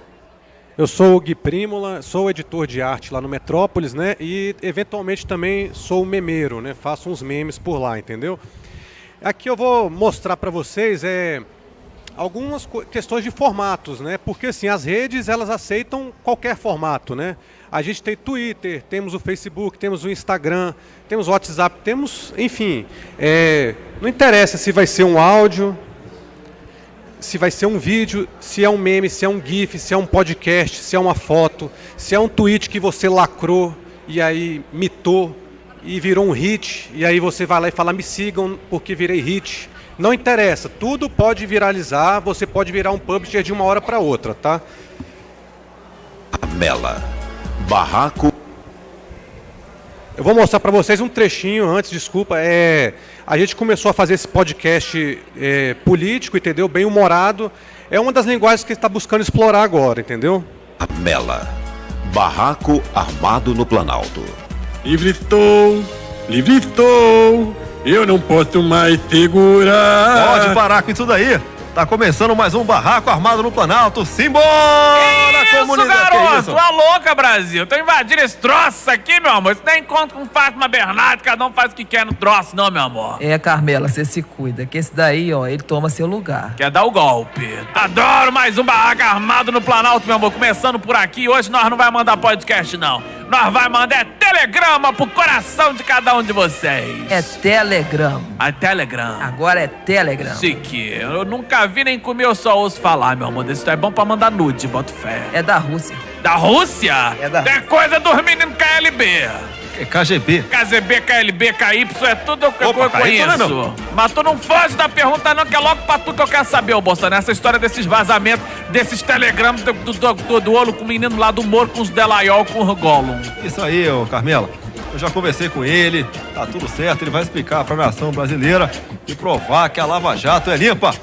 eu sou o Gui Prímola, sou editor de arte lá no Metrópolis, né? E eventualmente também sou memeiro, né? Faço uns memes por lá, entendeu? Aqui eu vou mostrar para vocês é, algumas questões de formatos, né? Porque assim, as redes elas aceitam qualquer formato, né? A gente tem Twitter, temos o Facebook, temos o Instagram, temos o WhatsApp, temos, enfim, é, não interessa se vai ser um áudio, se vai ser um vídeo, se é um meme, se é um GIF, se é um podcast, se é uma foto, se é um tweet que você lacrou e aí mitou e virou um hit, e aí você vai lá e fala, me sigam porque virei hit. Não interessa, tudo pode viralizar, você pode virar um publisher de uma hora para outra, tá? A Mela Barraco. Eu vou mostrar para vocês um trechinho antes, desculpa. É, a gente começou a fazer esse podcast é, político, entendeu? Bem humorado. É uma das linguagens que está buscando explorar agora, entendeu? A Mela. Barraco armado no Planalto. Livre estou, livre estou. Eu não posso mais segurar. Pode parar com isso daí. Tá começando mais um barraco armado no Planalto. Simbora, isso, comunidade! Garoto, isso, garoto? louca, Brasil. Tô invadindo esse troço aqui, meu amor. Isso nem encontro com Fátima Bernardo, cada um faz o que quer no troço, não, meu amor. É, Carmela, você se cuida, que esse daí, ó, ele toma seu lugar. Quer dar o golpe. Adoro mais um barraco armado no Planalto, meu amor. Começando por aqui. Hoje nós não vai mandar podcast, não. Nós vai mandar é telegrama pro coração de cada um de vocês. É telegrama. É telegrama. Agora é telegrama. Chique. Eu nunca vi nem comi, eu só ouço falar, meu amor. Isso é bom pra mandar nude, boto fé. É da Rússia. Da Rússia? É da É coisa dos meninos KLB. É KGB. KGB, KLB, KY, é tudo que Opa, eu conheço. Não. Mas tu não foge da pergunta não, que é logo pra tu que eu quero saber, ô Bolsonaro. Essa história desses vazamentos, desses telegramas do, do, do, do olho com o menino lá do Moro, com os Delaiol, com o Gollum. Isso aí, ô Carmela. Eu já conversei com ele, tá tudo certo, ele vai explicar pra nação brasileira e provar que a Lava Jato é limpa.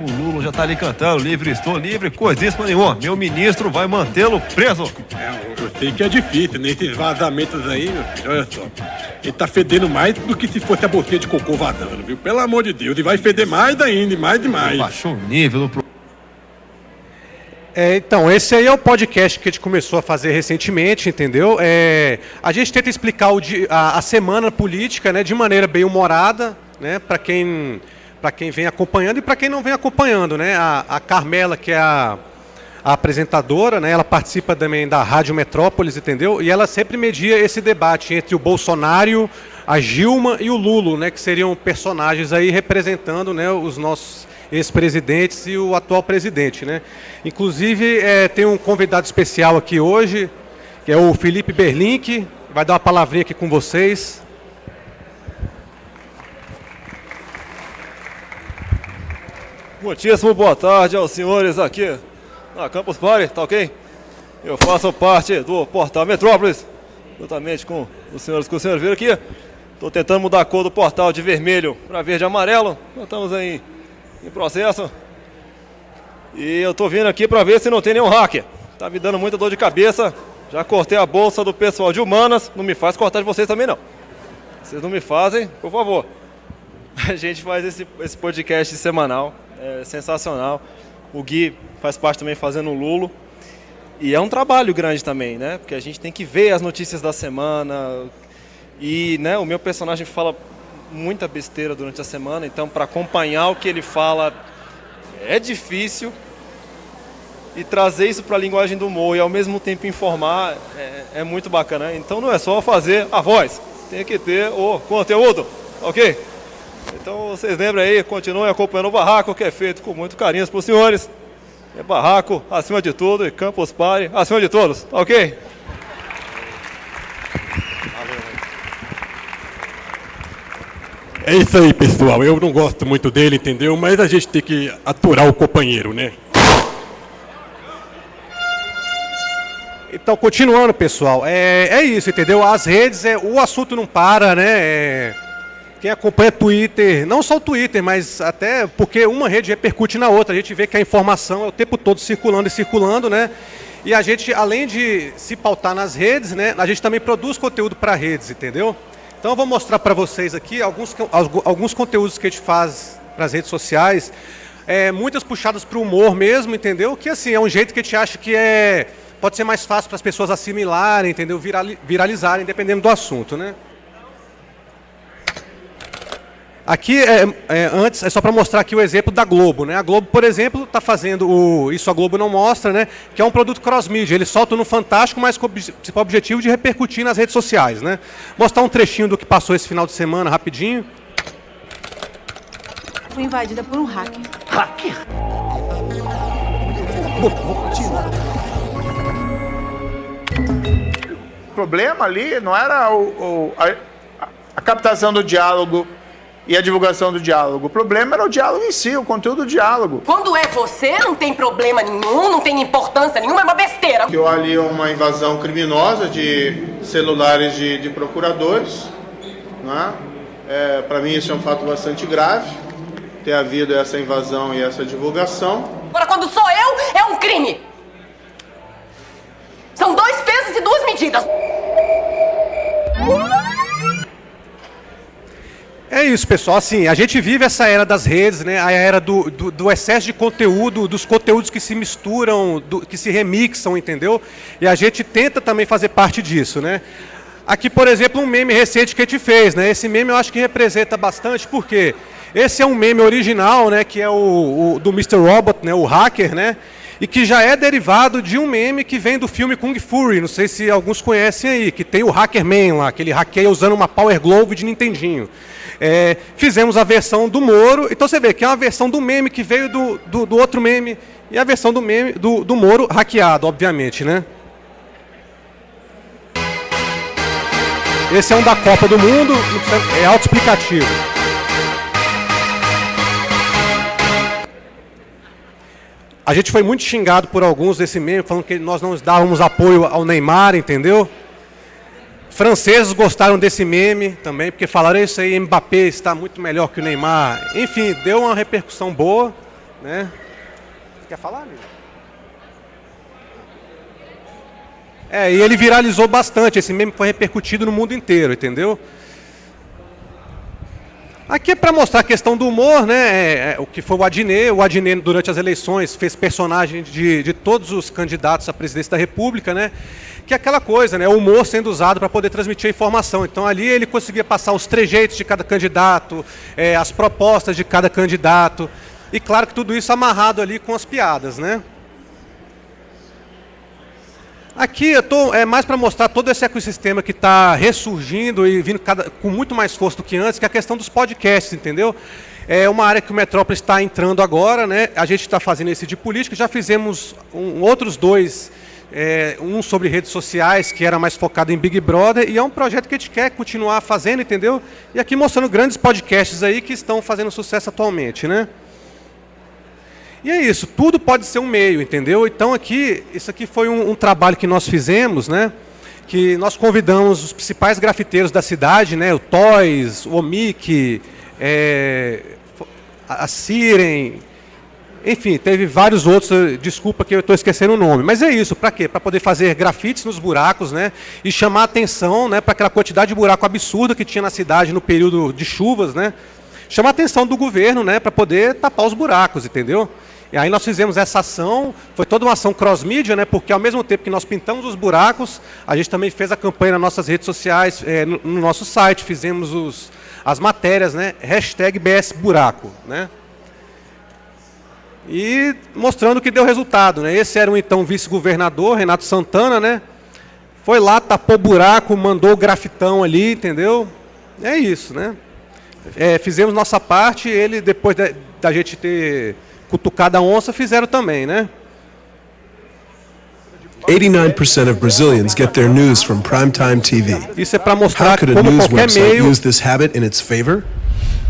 O Lula já tá ali cantando, livre, estou livre, coisíssima nenhuma. Meu ministro vai mantê-lo preso. É, eu sei que é difícil, né? vazamentos aí, meu filho, olha só. Ele tá fedendo mais do que se fosse a boquinha de cocô vazando, viu? Pelo amor de Deus, e vai feder mais ainda, mais demais. Baixou o nível do é, então, esse aí é o podcast que a gente começou a fazer recentemente, entendeu? É, a gente tenta explicar o, a, a, semana política né, de maneira bem humorada, né, para quem, quem vem acompanhando e para quem não vem acompanhando. Né? A, a Carmela, que é a, a, apresentadora, né, ela participa também da Rádio Metrópolis, entendeu? E ela sempre media esse debate entre o Bolsonaro, a Gilma e o Lulo, né, que seriam personagens aí representando né, os nossos ex-presidentes e o atual presidente. Né? Inclusive, é, tem um convidado especial aqui hoje, que é o Felipe Berlink, vai dar uma palavrinha aqui com vocês. Muitíssimo boa tarde aos senhores aqui na Campus Party, tá ok? Eu faço parte do portal Metrópolis, juntamente com os senhores que o senhor viram aqui. Estou tentando mudar a cor do portal de vermelho para verde e amarelo. Nós estamos aí em processo. E eu tô vindo aqui para ver se não tem nenhum hacker. Tá me dando muita dor de cabeça. Já cortei a bolsa do pessoal de humanas. Não me faz cortar de vocês também não. Vocês não me fazem, por favor. A gente faz esse, esse podcast semanal. É sensacional. O Gui faz parte também fazendo o Lulo. E é um trabalho grande também, né? Porque a gente tem que ver as notícias da semana. E né, o meu personagem fala muita besteira durante a semana, então para acompanhar o que ele fala é difícil. E trazer isso para a linguagem do humor e ao mesmo tempo informar é, é, muito bacana. Então não é só fazer a voz, tem que ter o conteúdo, ok? Então vocês lembram aí, continuem acompanhando o Barraco, que é feito com muito carinho para os senhores. É Barraco acima de tudo e Campus Party acima de todos, ok? É isso aí, pessoal. Eu não gosto muito dele, entendeu? Mas a gente tem que aturar o companheiro, né? Então, continuando, pessoal, é, é isso, entendeu? As redes, é, o assunto não para, né? É, quem acompanha Twitter, não só o Twitter, mas até porque uma rede repercute na outra. A gente vê que a informação é o tempo todo circulando e circulando, né? E a gente, além de se pautar nas redes, né? A gente também produz conteúdo para redes, entendeu? Então eu vou mostrar para vocês aqui alguns, alguns conteúdos que a gente faz para as redes sociais, é, muitas puxadas para o humor mesmo, entendeu? Que assim, é um jeito que a gente acha que é, pode ser mais fácil para as pessoas assimilarem, entendeu? Viralizarem, dependendo do assunto, né? Aqui, é, é, antes, é só para mostrar aqui o exemplo da Globo. Né? A Globo, por exemplo, está fazendo o Isso a Globo não mostra, né? que é um produto cross-mídia. Ele solta no Fantástico, mas com o objetivo de repercutir nas redes sociais. Né? Mostrar um trechinho do que passou esse final de semana, rapidinho. Fui invadida por um hacker. Hacker? O problema ali não era o, o a, a captação do diálogo e a divulgação do diálogo. O problema era o diálogo em si, o conteúdo do diálogo. Quando é você, não tem problema nenhum, não tem importância nenhuma, é uma besteira. Que ali uma invasão criminosa de celulares de, de procuradores. Né? É, Para mim isso é um fato bastante grave, ter havido essa invasão e essa divulgação. Agora, quando sou eu, é um crime. São dois pesos e duas medidas. É isso, pessoal. Assim, a gente vive essa era das redes, né? A era do, do, do excesso de conteúdo, dos conteúdos que se misturam, do, que se remixam, entendeu? E a gente tenta também fazer parte disso, né? Aqui, por exemplo, um meme recente que a gente fez, né? Esse meme eu acho que representa bastante, porque esse é um meme original, né? Que é o, o do Mr. Robot, né? O hacker, né? E que já é derivado de um meme que vem do filme Kung Fury, não sei se alguns conhecem aí, que tem o Hackerman lá, que ele hackeia usando uma Power Glove de Nintendinho. É, fizemos a versão do Moro, então você vê que é uma versão do meme que veio do, do, do outro meme, e a versão do meme do, do Moro hackeado, obviamente, né? Esse é um da Copa do Mundo, é autoexplicativo. A gente foi muito xingado por alguns desse meme, falando que nós não dávamos apoio ao Neymar, entendeu? Franceses gostaram desse meme também, porque falaram isso aí, Mbappé está muito melhor que o Neymar. Enfim, deu uma repercussão boa, né? Quer falar, amigo? É, e ele viralizou bastante, esse meme foi repercutido no mundo inteiro, entendeu? Aqui é para mostrar a questão do humor, né? É, é, o que foi o Adnet. O Adnet, durante as eleições, fez personagem de, de todos os candidatos à presidência da República, né? Que é aquela coisa, né? O humor sendo usado para poder transmitir a informação. Então ali ele conseguia passar os trejeitos de cada candidato, é, as propostas de cada candidato. E claro que tudo isso amarrado ali com as piadas, né? Aqui eu estou é mais para mostrar todo esse ecossistema que está ressurgindo e vindo cada, com muito mais força do que antes, que é a questão dos podcasts, entendeu? É uma área que o Metrópolis está entrando agora, né? A gente está fazendo esse de política, já fizemos um, outros dois, é, um sobre redes sociais, que era mais focado em Big Brother, e é um projeto que a gente quer continuar fazendo, entendeu? E aqui mostrando grandes podcasts aí que estão fazendo sucesso atualmente, né? E é isso, tudo pode ser um meio, entendeu? Então aqui, isso aqui foi um, um trabalho que nós fizemos, né? Que nós convidamos os principais grafiteiros da cidade, né? O Toys, o Omic, é, a Siren, enfim, teve vários outros, desculpa que eu estou esquecendo o nome. Mas é isso, para quê? Para poder fazer grafites nos buracos, né? E chamar atenção né, para aquela quantidade de buraco absurda que tinha na cidade no período de chuvas, né? Chamar atenção do governo, né? Para poder tapar os buracos, entendeu? E aí nós fizemos essa ação, foi toda uma ação cross-mídia, né, porque ao mesmo tempo que nós pintamos os buracos, a gente também fez a campanha nas nossas redes sociais, é, no, no, nosso site, fizemos os, as matérias, né, hashtag BSBuraco, né, e mostrando que deu resultado. Né, esse era o então vice-governador, Renato Santana, né, foi lá, tapou buraco, mandou o grafitão ali, entendeu? É isso, né. É, fizemos nossa parte, ele, depois da gente ter cutucada onça fizeram também, né? 89% of Brazilians get their news from primetime TV. Isso é para mostrar como qualquer meio use this habit in its favor?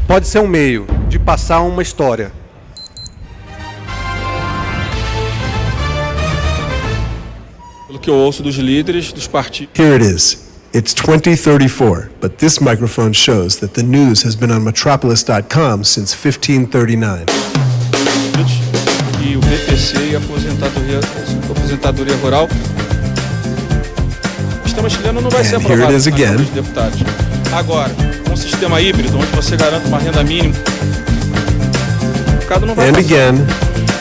Pode ser um meio de passar uma história. Pelo que eu ouço dos líderes dos partidos. Here it is. It's 2034, but this microphone shows that the news has been on metropolis.com since 1539 e o BPC e a aposentadoria, a aposentadoria rural. O sistema chileno não vai ser aprovado pelos deputados. Agora, um sistema híbrido, onde você garante uma renda mínima, o mercado não vai And passar, again.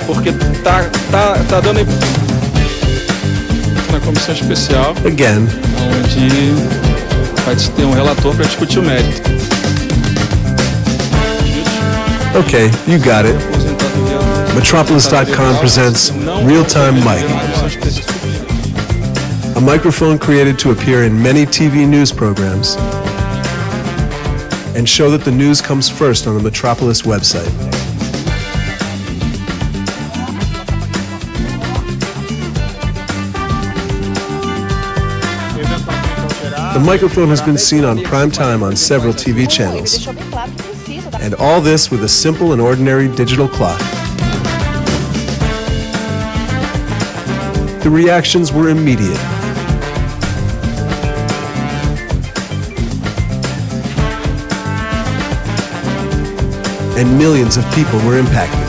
porque tá, tá, tá dando na comissão especial, again. onde vai ter um relator para discutir o mérito. Okay, you got it. Metropolis.com presents Real Time Mic, a microphone created to appear in many TV news programs and show that the news comes first on the Metropolis website. The microphone has been seen on prime time on several TV channels. And all this with a simple and ordinary digital clock. The reactions were immediate. And millions of people were impacted.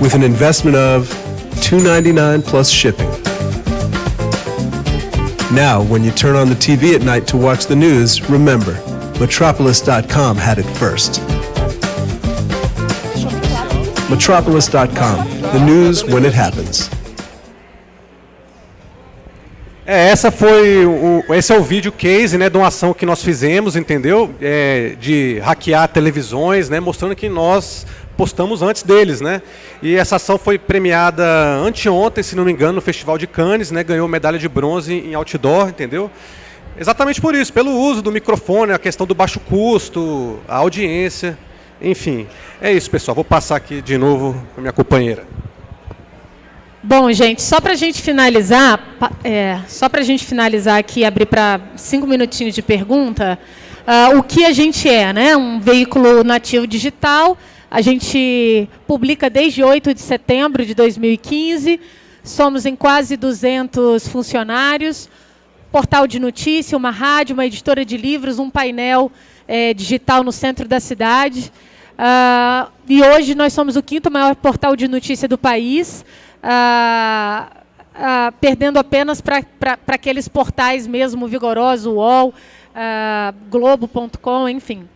With an investment of $2.99 plus shipping. Now, when you turn on the TV at night to watch the news, remember, Metropolis.com had it first. Metropolis.com, the news when it happens. É, essa foi o, esse é o vídeo case, né, de uma ação que nós fizemos, entendeu? É, de hackear televisões, né, mostrando que nós postamos antes deles, né? E essa ação foi premiada anteontem, se não me engano, no Festival de Cannes, né? Ganhou medalha de bronze em outdoor, entendeu? Exatamente por isso, pelo uso do microfone, a questão do baixo custo, a audiência, enfim. É isso, pessoal. Vou passar aqui de novo para minha companheira. Bom, gente, só para a gente finalizar, é, só para a gente finalizar aqui, abrir para cinco minutinhos de pergunta, uh, o que a gente é, né? Um veículo nativo digital. A gente publica desde 8 de setembro de 2015. Somos em quase 200 funcionários. Portal de notícia, uma rádio, uma editora de livros, um painel é, digital no centro da cidade. Uh, e hoje nós somos o quinto maior portal de notícia do país ah, ah, perdendo apenas para aqueles portais mesmo vigorosos, UOL, Globo.com, enfim.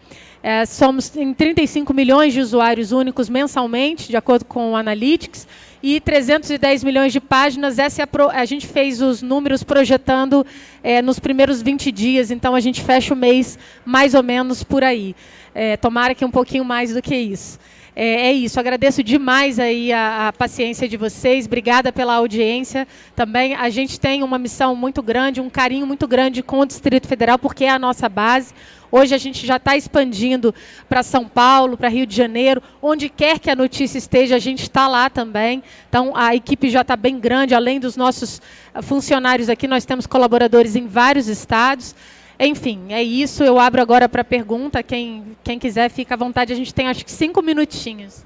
É, somos em 35 milhões de usuários únicos mensalmente, de acordo com o Analytics, e 310 milhões de páginas. Essa é a, pro, a gente fez os números projetando é, nos primeiros 20 dias, então a gente fecha o mês mais ou menos por aí. É, tomara que um pouquinho mais do que isso. É, é isso, agradeço demais aí a, a, paciência de vocês, obrigada pela audiência também. A gente tem uma missão muito grande, um carinho muito grande com o Distrito Federal, porque é a nossa base. Hoje a gente já está expandindo para São Paulo, para Rio de Janeiro, onde quer que a notícia esteja, a gente está lá também. Então a equipe já está bem grande, além dos nossos funcionários aqui, nós temos colaboradores em vários estados. Enfim, é isso. Eu abro agora para pergunta. Quem, quem quiser, fica à vontade. A gente tem acho que cinco minutinhos.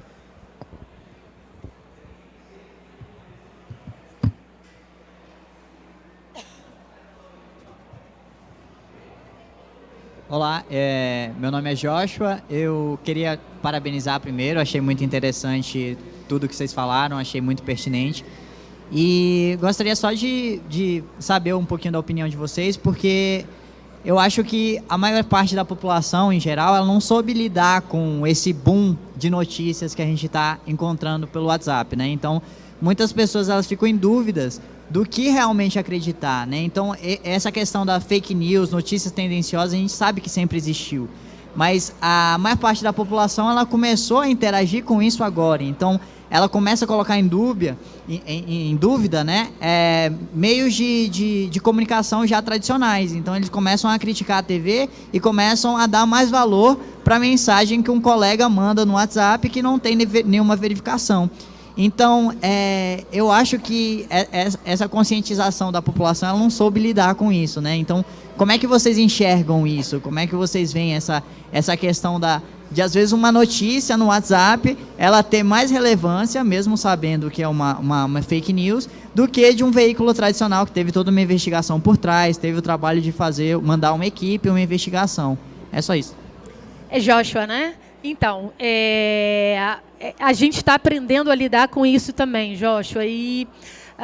Olá, é, meu nome é Joshua. Eu queria parabenizar primeiro, achei muito interessante tudo que vocês falaram, achei muito pertinente. E gostaria só de, de saber um pouquinho da opinião de vocês, porque eu acho que a maior parte da população, em geral, ela não soube lidar com esse boom de notícias que a gente está encontrando pelo WhatsApp, né? Então, muitas pessoas elas ficam em dúvidas do que realmente acreditar, né? Então, essa questão da fake news, notícias tendenciosas, a gente sabe que sempre existiu. Mas a maior parte da população, ela começou a interagir com isso agora. Então, ela começa a colocar em dúvida, em, em, em dúvida né, é, meios de, de, de, comunicação já tradicionais. Então eles começam a criticar a TV e começam a dar mais valor para a mensagem que um colega manda no WhatsApp que não tem nenhuma verificação. Então, é, eu acho que é, é, essa conscientização da população ela não soube lidar com isso, né? Então, como é que vocês enxergam isso? Como é que vocês veem essa, essa questão da, de às vezes uma notícia no WhatsApp ela ter mais relevância, mesmo sabendo que é uma, uma, uma, fake news, do que de um veículo tradicional que teve toda uma investigação por trás, teve o trabalho de fazer, mandar uma equipe, uma investigação. É só isso. É Joshua, né? Então, é, a, a gente está aprendendo a lidar com isso também, Joshua, e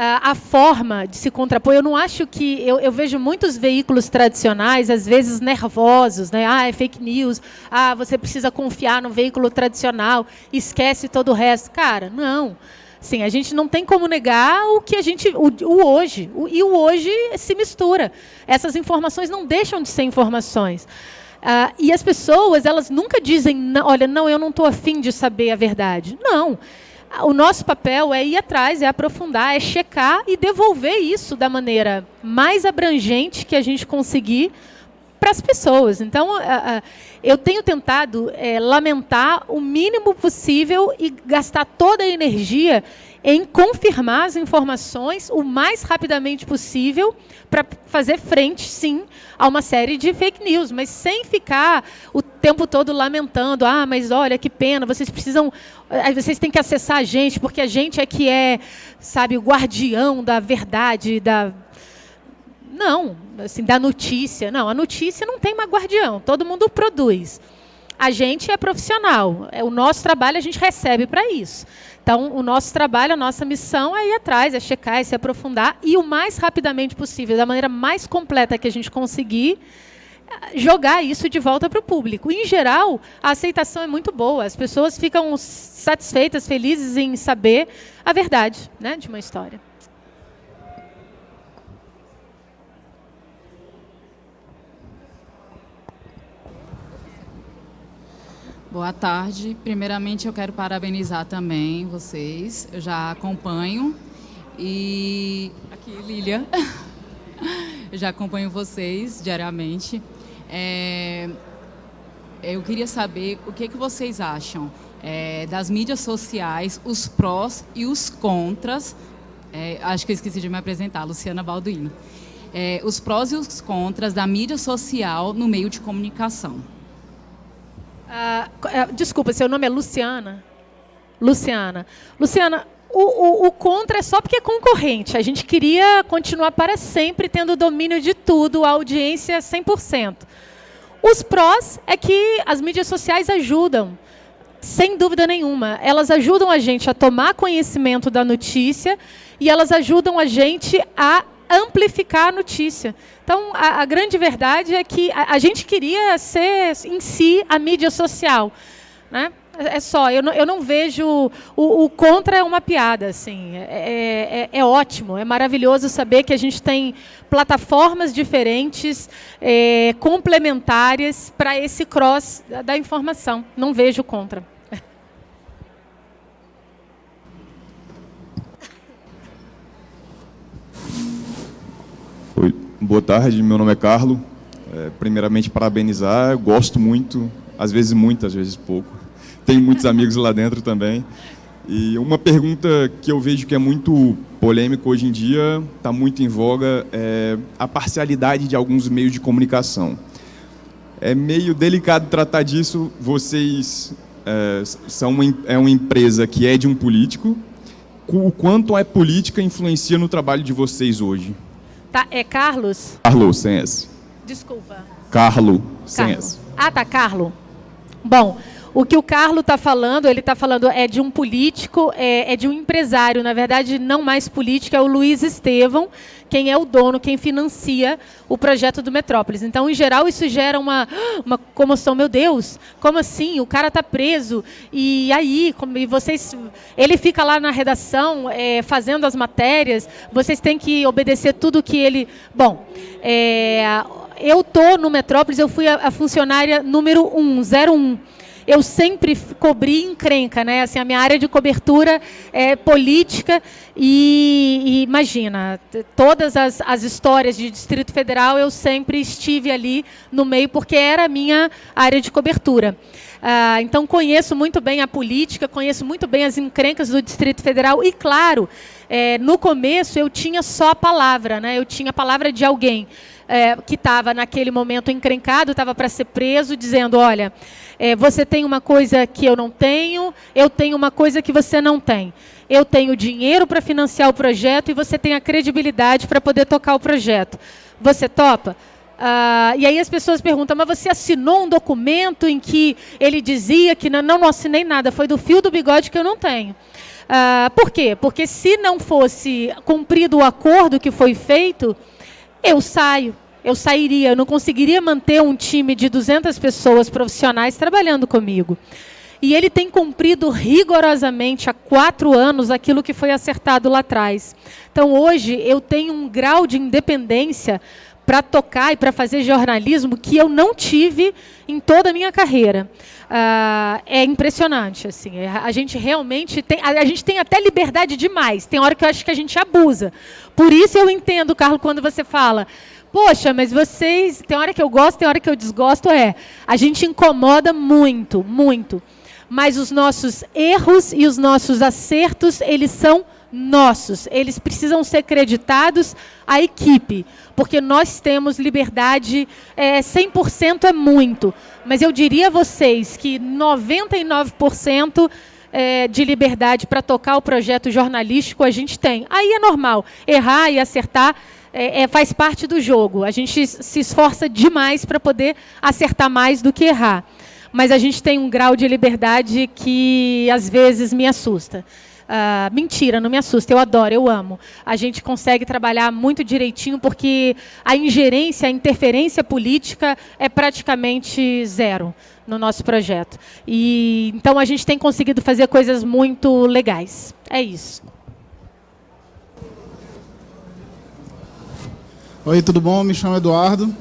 a forma de se contrapor. Eu não acho que. Eu, eu, vejo muitos veículos tradicionais, às vezes nervosos, né? Ah, é fake news. Ah, você precisa confiar no veículo tradicional, esquece todo o resto. Cara, não. Sim, a gente não tem como negar o que a gente. o, o hoje. O, e o hoje se mistura. Essas informações não deixam de ser informações. Uh, e as pessoas, elas nunca dizem, olha, não, eu não estou afim de saber a verdade. Não o nosso papel é ir atrás, é aprofundar, é checar e devolver isso da maneira mais abrangente que a gente conseguir para as pessoas. Então, eu tenho tentado é, lamentar o mínimo possível e gastar toda a energia em confirmar as informações o mais rapidamente possível para fazer frente, sim, a uma série de fake news, mas sem ficar o tempo todo lamentando, ah, mas olha que pena, vocês precisam, vocês têm que acessar a gente porque a gente é que é, sabe, o guardião da verdade, da não, assim, da notícia. Não, a notícia não tem mais guardião, todo mundo produz. A gente é profissional, é o nosso trabalho a gente recebe para isso. Então, o nosso trabalho, a nossa missão é ir atrás, é checar, é se aprofundar e o mais rapidamente possível, da maneira mais completa que a gente conseguir, jogar isso de volta para o público. Em geral, a aceitação é muito boa. As pessoas ficam satisfeitas, felizes em saber a verdade né, de uma história. Boa tarde. Primeiramente, eu quero parabenizar também vocês. Eu já acompanho e aqui Lília, *laughs* eu já acompanho vocês diariamente. É... Eu queria saber o que, que vocês acham é, das mídias sociais, os prós e os contras. É, acho que eu esqueci de me apresentar, Luciana Balduino. É, os prós e os contras da mídia social no meio de comunicação. Ah, é, desculpa, seu nome é Luciana? Luciana. Luciana, o, o, o, contra é só porque é concorrente. A gente queria continuar para sempre tendo domínio de tudo, a audiência 100%. Os prós é que as mídias sociais ajudam, sem dúvida nenhuma. Elas ajudam a gente a tomar conhecimento da notícia e elas ajudam a gente a amplificar a notícia. Então, a, a grande verdade é que a, a, gente queria ser, em si, a mídia social. Né? É, é só, eu não, eu não vejo... O, o contra é uma piada, assim. É, é, é, ótimo, é maravilhoso saber que a gente tem plataformas diferentes, é, complementares, para esse cross da informação. Não vejo contra. Boa tarde, meu nome é Carlo. É, primeiramente, parabenizar, eu gosto muito, às vezes muito, às vezes pouco. *laughs* Tenho muitos amigos lá dentro também. E uma pergunta que eu vejo que é muito polêmica hoje em dia, está muito em voga, é a parcialidade de alguns meios de comunicação. É meio delicado tratar disso, vocês é, são uma, é uma empresa que é de um político, o quanto a política influencia no trabalho de vocês hoje? Tá, é Carlos? Carlos, sem S. Desculpa. Carlo, sem S. Ah, tá, Carlo. Bom, o que o Carlo está falando, ele está falando é de um político, é, é, de um empresário, na verdade, não mais político, é o Luiz Estevão, quem é o dono, quem financia o projeto do Metrópolis. Então, em geral, isso gera uma, uma comoção. Meu Deus, como assim? O cara está preso. E aí, como, e vocês, ele fica lá na redação é, fazendo as matérias, vocês têm que obedecer tudo que ele... Bom, é, eu estou no Metrópolis, eu fui a, a funcionária número 1, 01 eu sempre cobri encrenca, né? Assim, a minha área de cobertura é política e, e imagina, todas as, as histórias de Distrito Federal eu sempre estive ali no meio porque era a minha área de cobertura. Ah, então conheço muito bem a política, conheço muito bem as encrencas do Distrito Federal e, claro, é, no começo eu tinha só a palavra, né? eu tinha a palavra de alguém é, que estava naquele momento encrencado, estava para ser preso, dizendo, olha, é, você tem uma coisa que eu não tenho, eu tenho uma coisa que você não tem. Eu tenho dinheiro para financiar o projeto e você tem a credibilidade para poder tocar o projeto. Você topa? Ah, e aí as pessoas perguntam, mas você assinou um documento em que ele dizia que não, não, não assinei nada, foi do fio do bigode que eu não tenho. Ah, por quê? Porque se não fosse cumprido o acordo que foi feito, eu saio eu sairia, eu não conseguiria manter um time de 200 pessoas profissionais trabalhando comigo. E ele tem cumprido rigorosamente há quatro anos aquilo que foi acertado lá atrás. Então, hoje, eu tenho um grau de independência para tocar e para fazer jornalismo que eu não tive em toda a minha carreira. Uh, é impressionante, assim. É, a gente realmente tem, a, a, gente tem até liberdade demais. Tem hora que eu acho que a gente abusa. Por isso eu entendo, Carlos, quando você fala Poxa, mas vocês. Tem hora que eu gosto, tem hora que eu desgosto. É. A gente incomoda muito, muito. Mas os nossos erros e os nossos acertos, eles são nossos. Eles precisam ser creditados à equipe. Porque nós temos liberdade. É, 100% é muito. Mas eu diria a vocês que 99% é, de liberdade para tocar o projeto jornalístico a gente tem. Aí é normal. Errar e acertar é, é, faz parte do jogo. A gente se esforça demais para poder acertar mais do que errar. Mas a gente tem um grau de liberdade que às vezes me assusta. Uh, mentira, não me assusta, eu adoro, eu amo. A gente consegue trabalhar muito direitinho porque a ingerência, a interferência política é praticamente zero no nosso projeto. E então a gente tem conseguido fazer coisas muito legais. É isso. Oi, tudo bom? Me chamo Eduardo.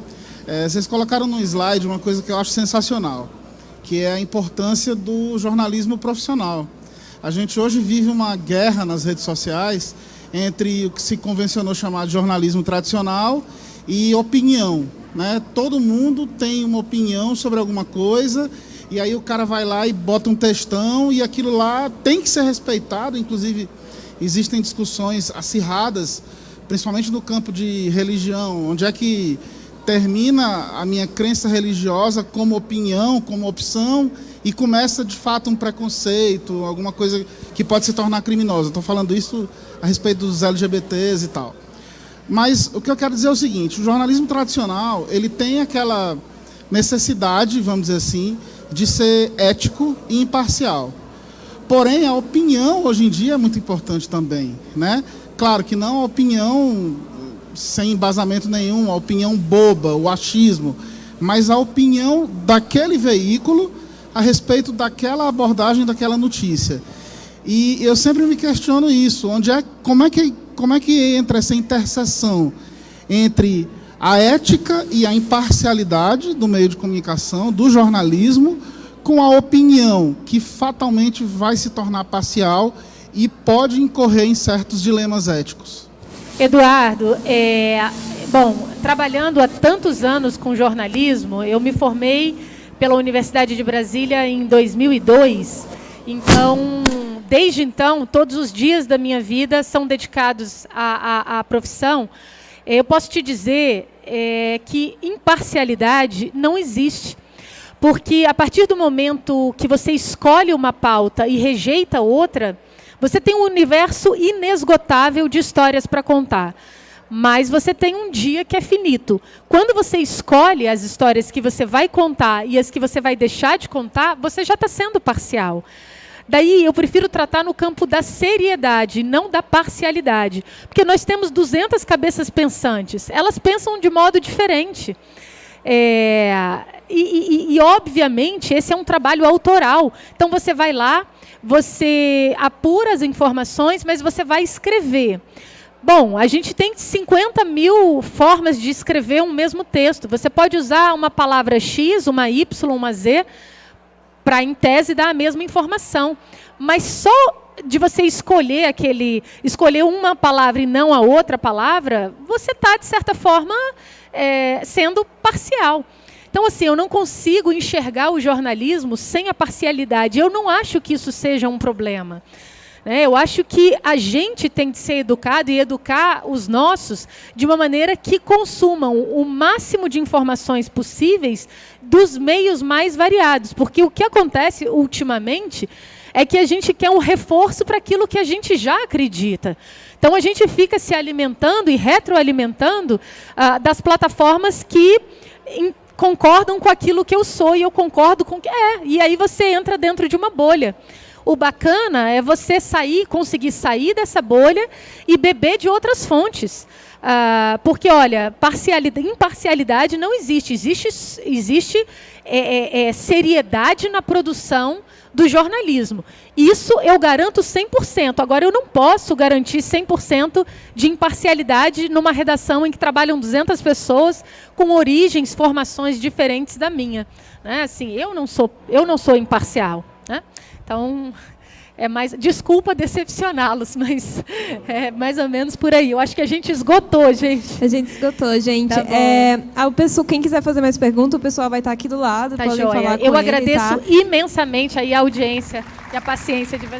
É, vocês colocaram no slide uma coisa que eu acho sensacional, que é a importância do jornalismo profissional. A gente hoje vive uma guerra nas redes sociais entre o que se convencionou chamar de jornalismo tradicional e opinião. Né? Todo mundo tem uma opinião sobre alguma coisa e aí o cara vai lá e bota um textão e aquilo lá tem que ser respeitado. Inclusive, existem discussões acirradas, principalmente no campo de religião, onde é que termina a minha crença religiosa como opinião, como opção, e começa de fato um preconceito, alguma coisa que pode se tornar criminosa. Estou falando isso a respeito dos LGBTs e tal. Mas o que eu quero dizer é o seguinte: o jornalismo tradicional ele tem aquela necessidade, vamos dizer assim, de ser ético e imparcial. Porém, a opinião hoje em dia é muito importante também, né? Claro que não a opinião sem embasamento nenhum, a opinião boba, o achismo, mas a opinião daquele veículo a respeito daquela abordagem daquela notícia. E eu sempre me questiono isso, onde é, como é que como é que entra essa interseção entre a ética e a imparcialidade do meio de comunicação, do jornalismo, com a opinião que fatalmente vai se tornar parcial e pode incorrer em certos dilemas éticos. Eduardo, é, bom, trabalhando há tantos anos com jornalismo, eu me formei pela Universidade de Brasília em 2002. Então, desde então, todos os dias da minha vida são dedicados à, à, à profissão. Eu posso te dizer é, que imparcialidade não existe. Porque a partir do momento que você escolhe uma pauta e rejeita outra, você tem um universo inesgotável de histórias para contar. Mas você tem um dia que é finito. Quando você escolhe as histórias que você vai contar e as que você vai deixar de contar, você já está sendo parcial. Daí eu prefiro tratar no campo da seriedade, não da parcialidade. Porque nós temos 200 cabeças pensantes. Elas pensam de modo diferente. É, e, e, e, obviamente, esse é um trabalho autoral. Então, você vai lá, você apura as informações, mas você vai escrever. Bom, a gente tem 50 mil formas de escrever um mesmo texto. Você pode usar uma palavra X, uma Y, uma Z, para, em tese, dar a mesma informação. Mas só de você escolher aquele, escolher uma palavra e não a outra palavra, você está, de certa forma, é, sendo parcial. Então, assim, eu não consigo enxergar o jornalismo sem a parcialidade. Eu não acho que isso seja um problema. Né? Eu acho que a gente tem de ser educado e educar os nossos de uma maneira que consumam o máximo de informações possíveis dos meios mais variados. Porque o que acontece ultimamente é que a gente quer um reforço para aquilo que a gente já acredita. Então a gente fica se alimentando e retroalimentando ah, das plataformas que concordam com aquilo que eu sou e eu concordo com que é. E aí você entra dentro de uma bolha. O bacana é você sair, conseguir sair dessa bolha e beber de outras fontes. Ah, porque, olha, parcialidade, imparcialidade não existe. Existe, existe é, é, é, seriedade na produção do jornalismo. Isso eu garanto 100%. Agora, eu não posso garantir 100% de imparcialidade numa redação em que trabalham 200 pessoas com origens, formações diferentes da minha. Né? Assim, eu não sou, eu não sou imparcial. Né? Então, é mais. Desculpa decepcioná-los, mas *laughs* é mais ou menos por aí. Eu acho que a gente esgotou, gente. A gente esgotou, gente. Tá é, a pessoa, quem quiser fazer mais perguntas, o pessoal vai estar aqui do lado. Tá joia. falar Eu com agradeço ele, tá? imensamente aí a audiência e a paciência de vocês.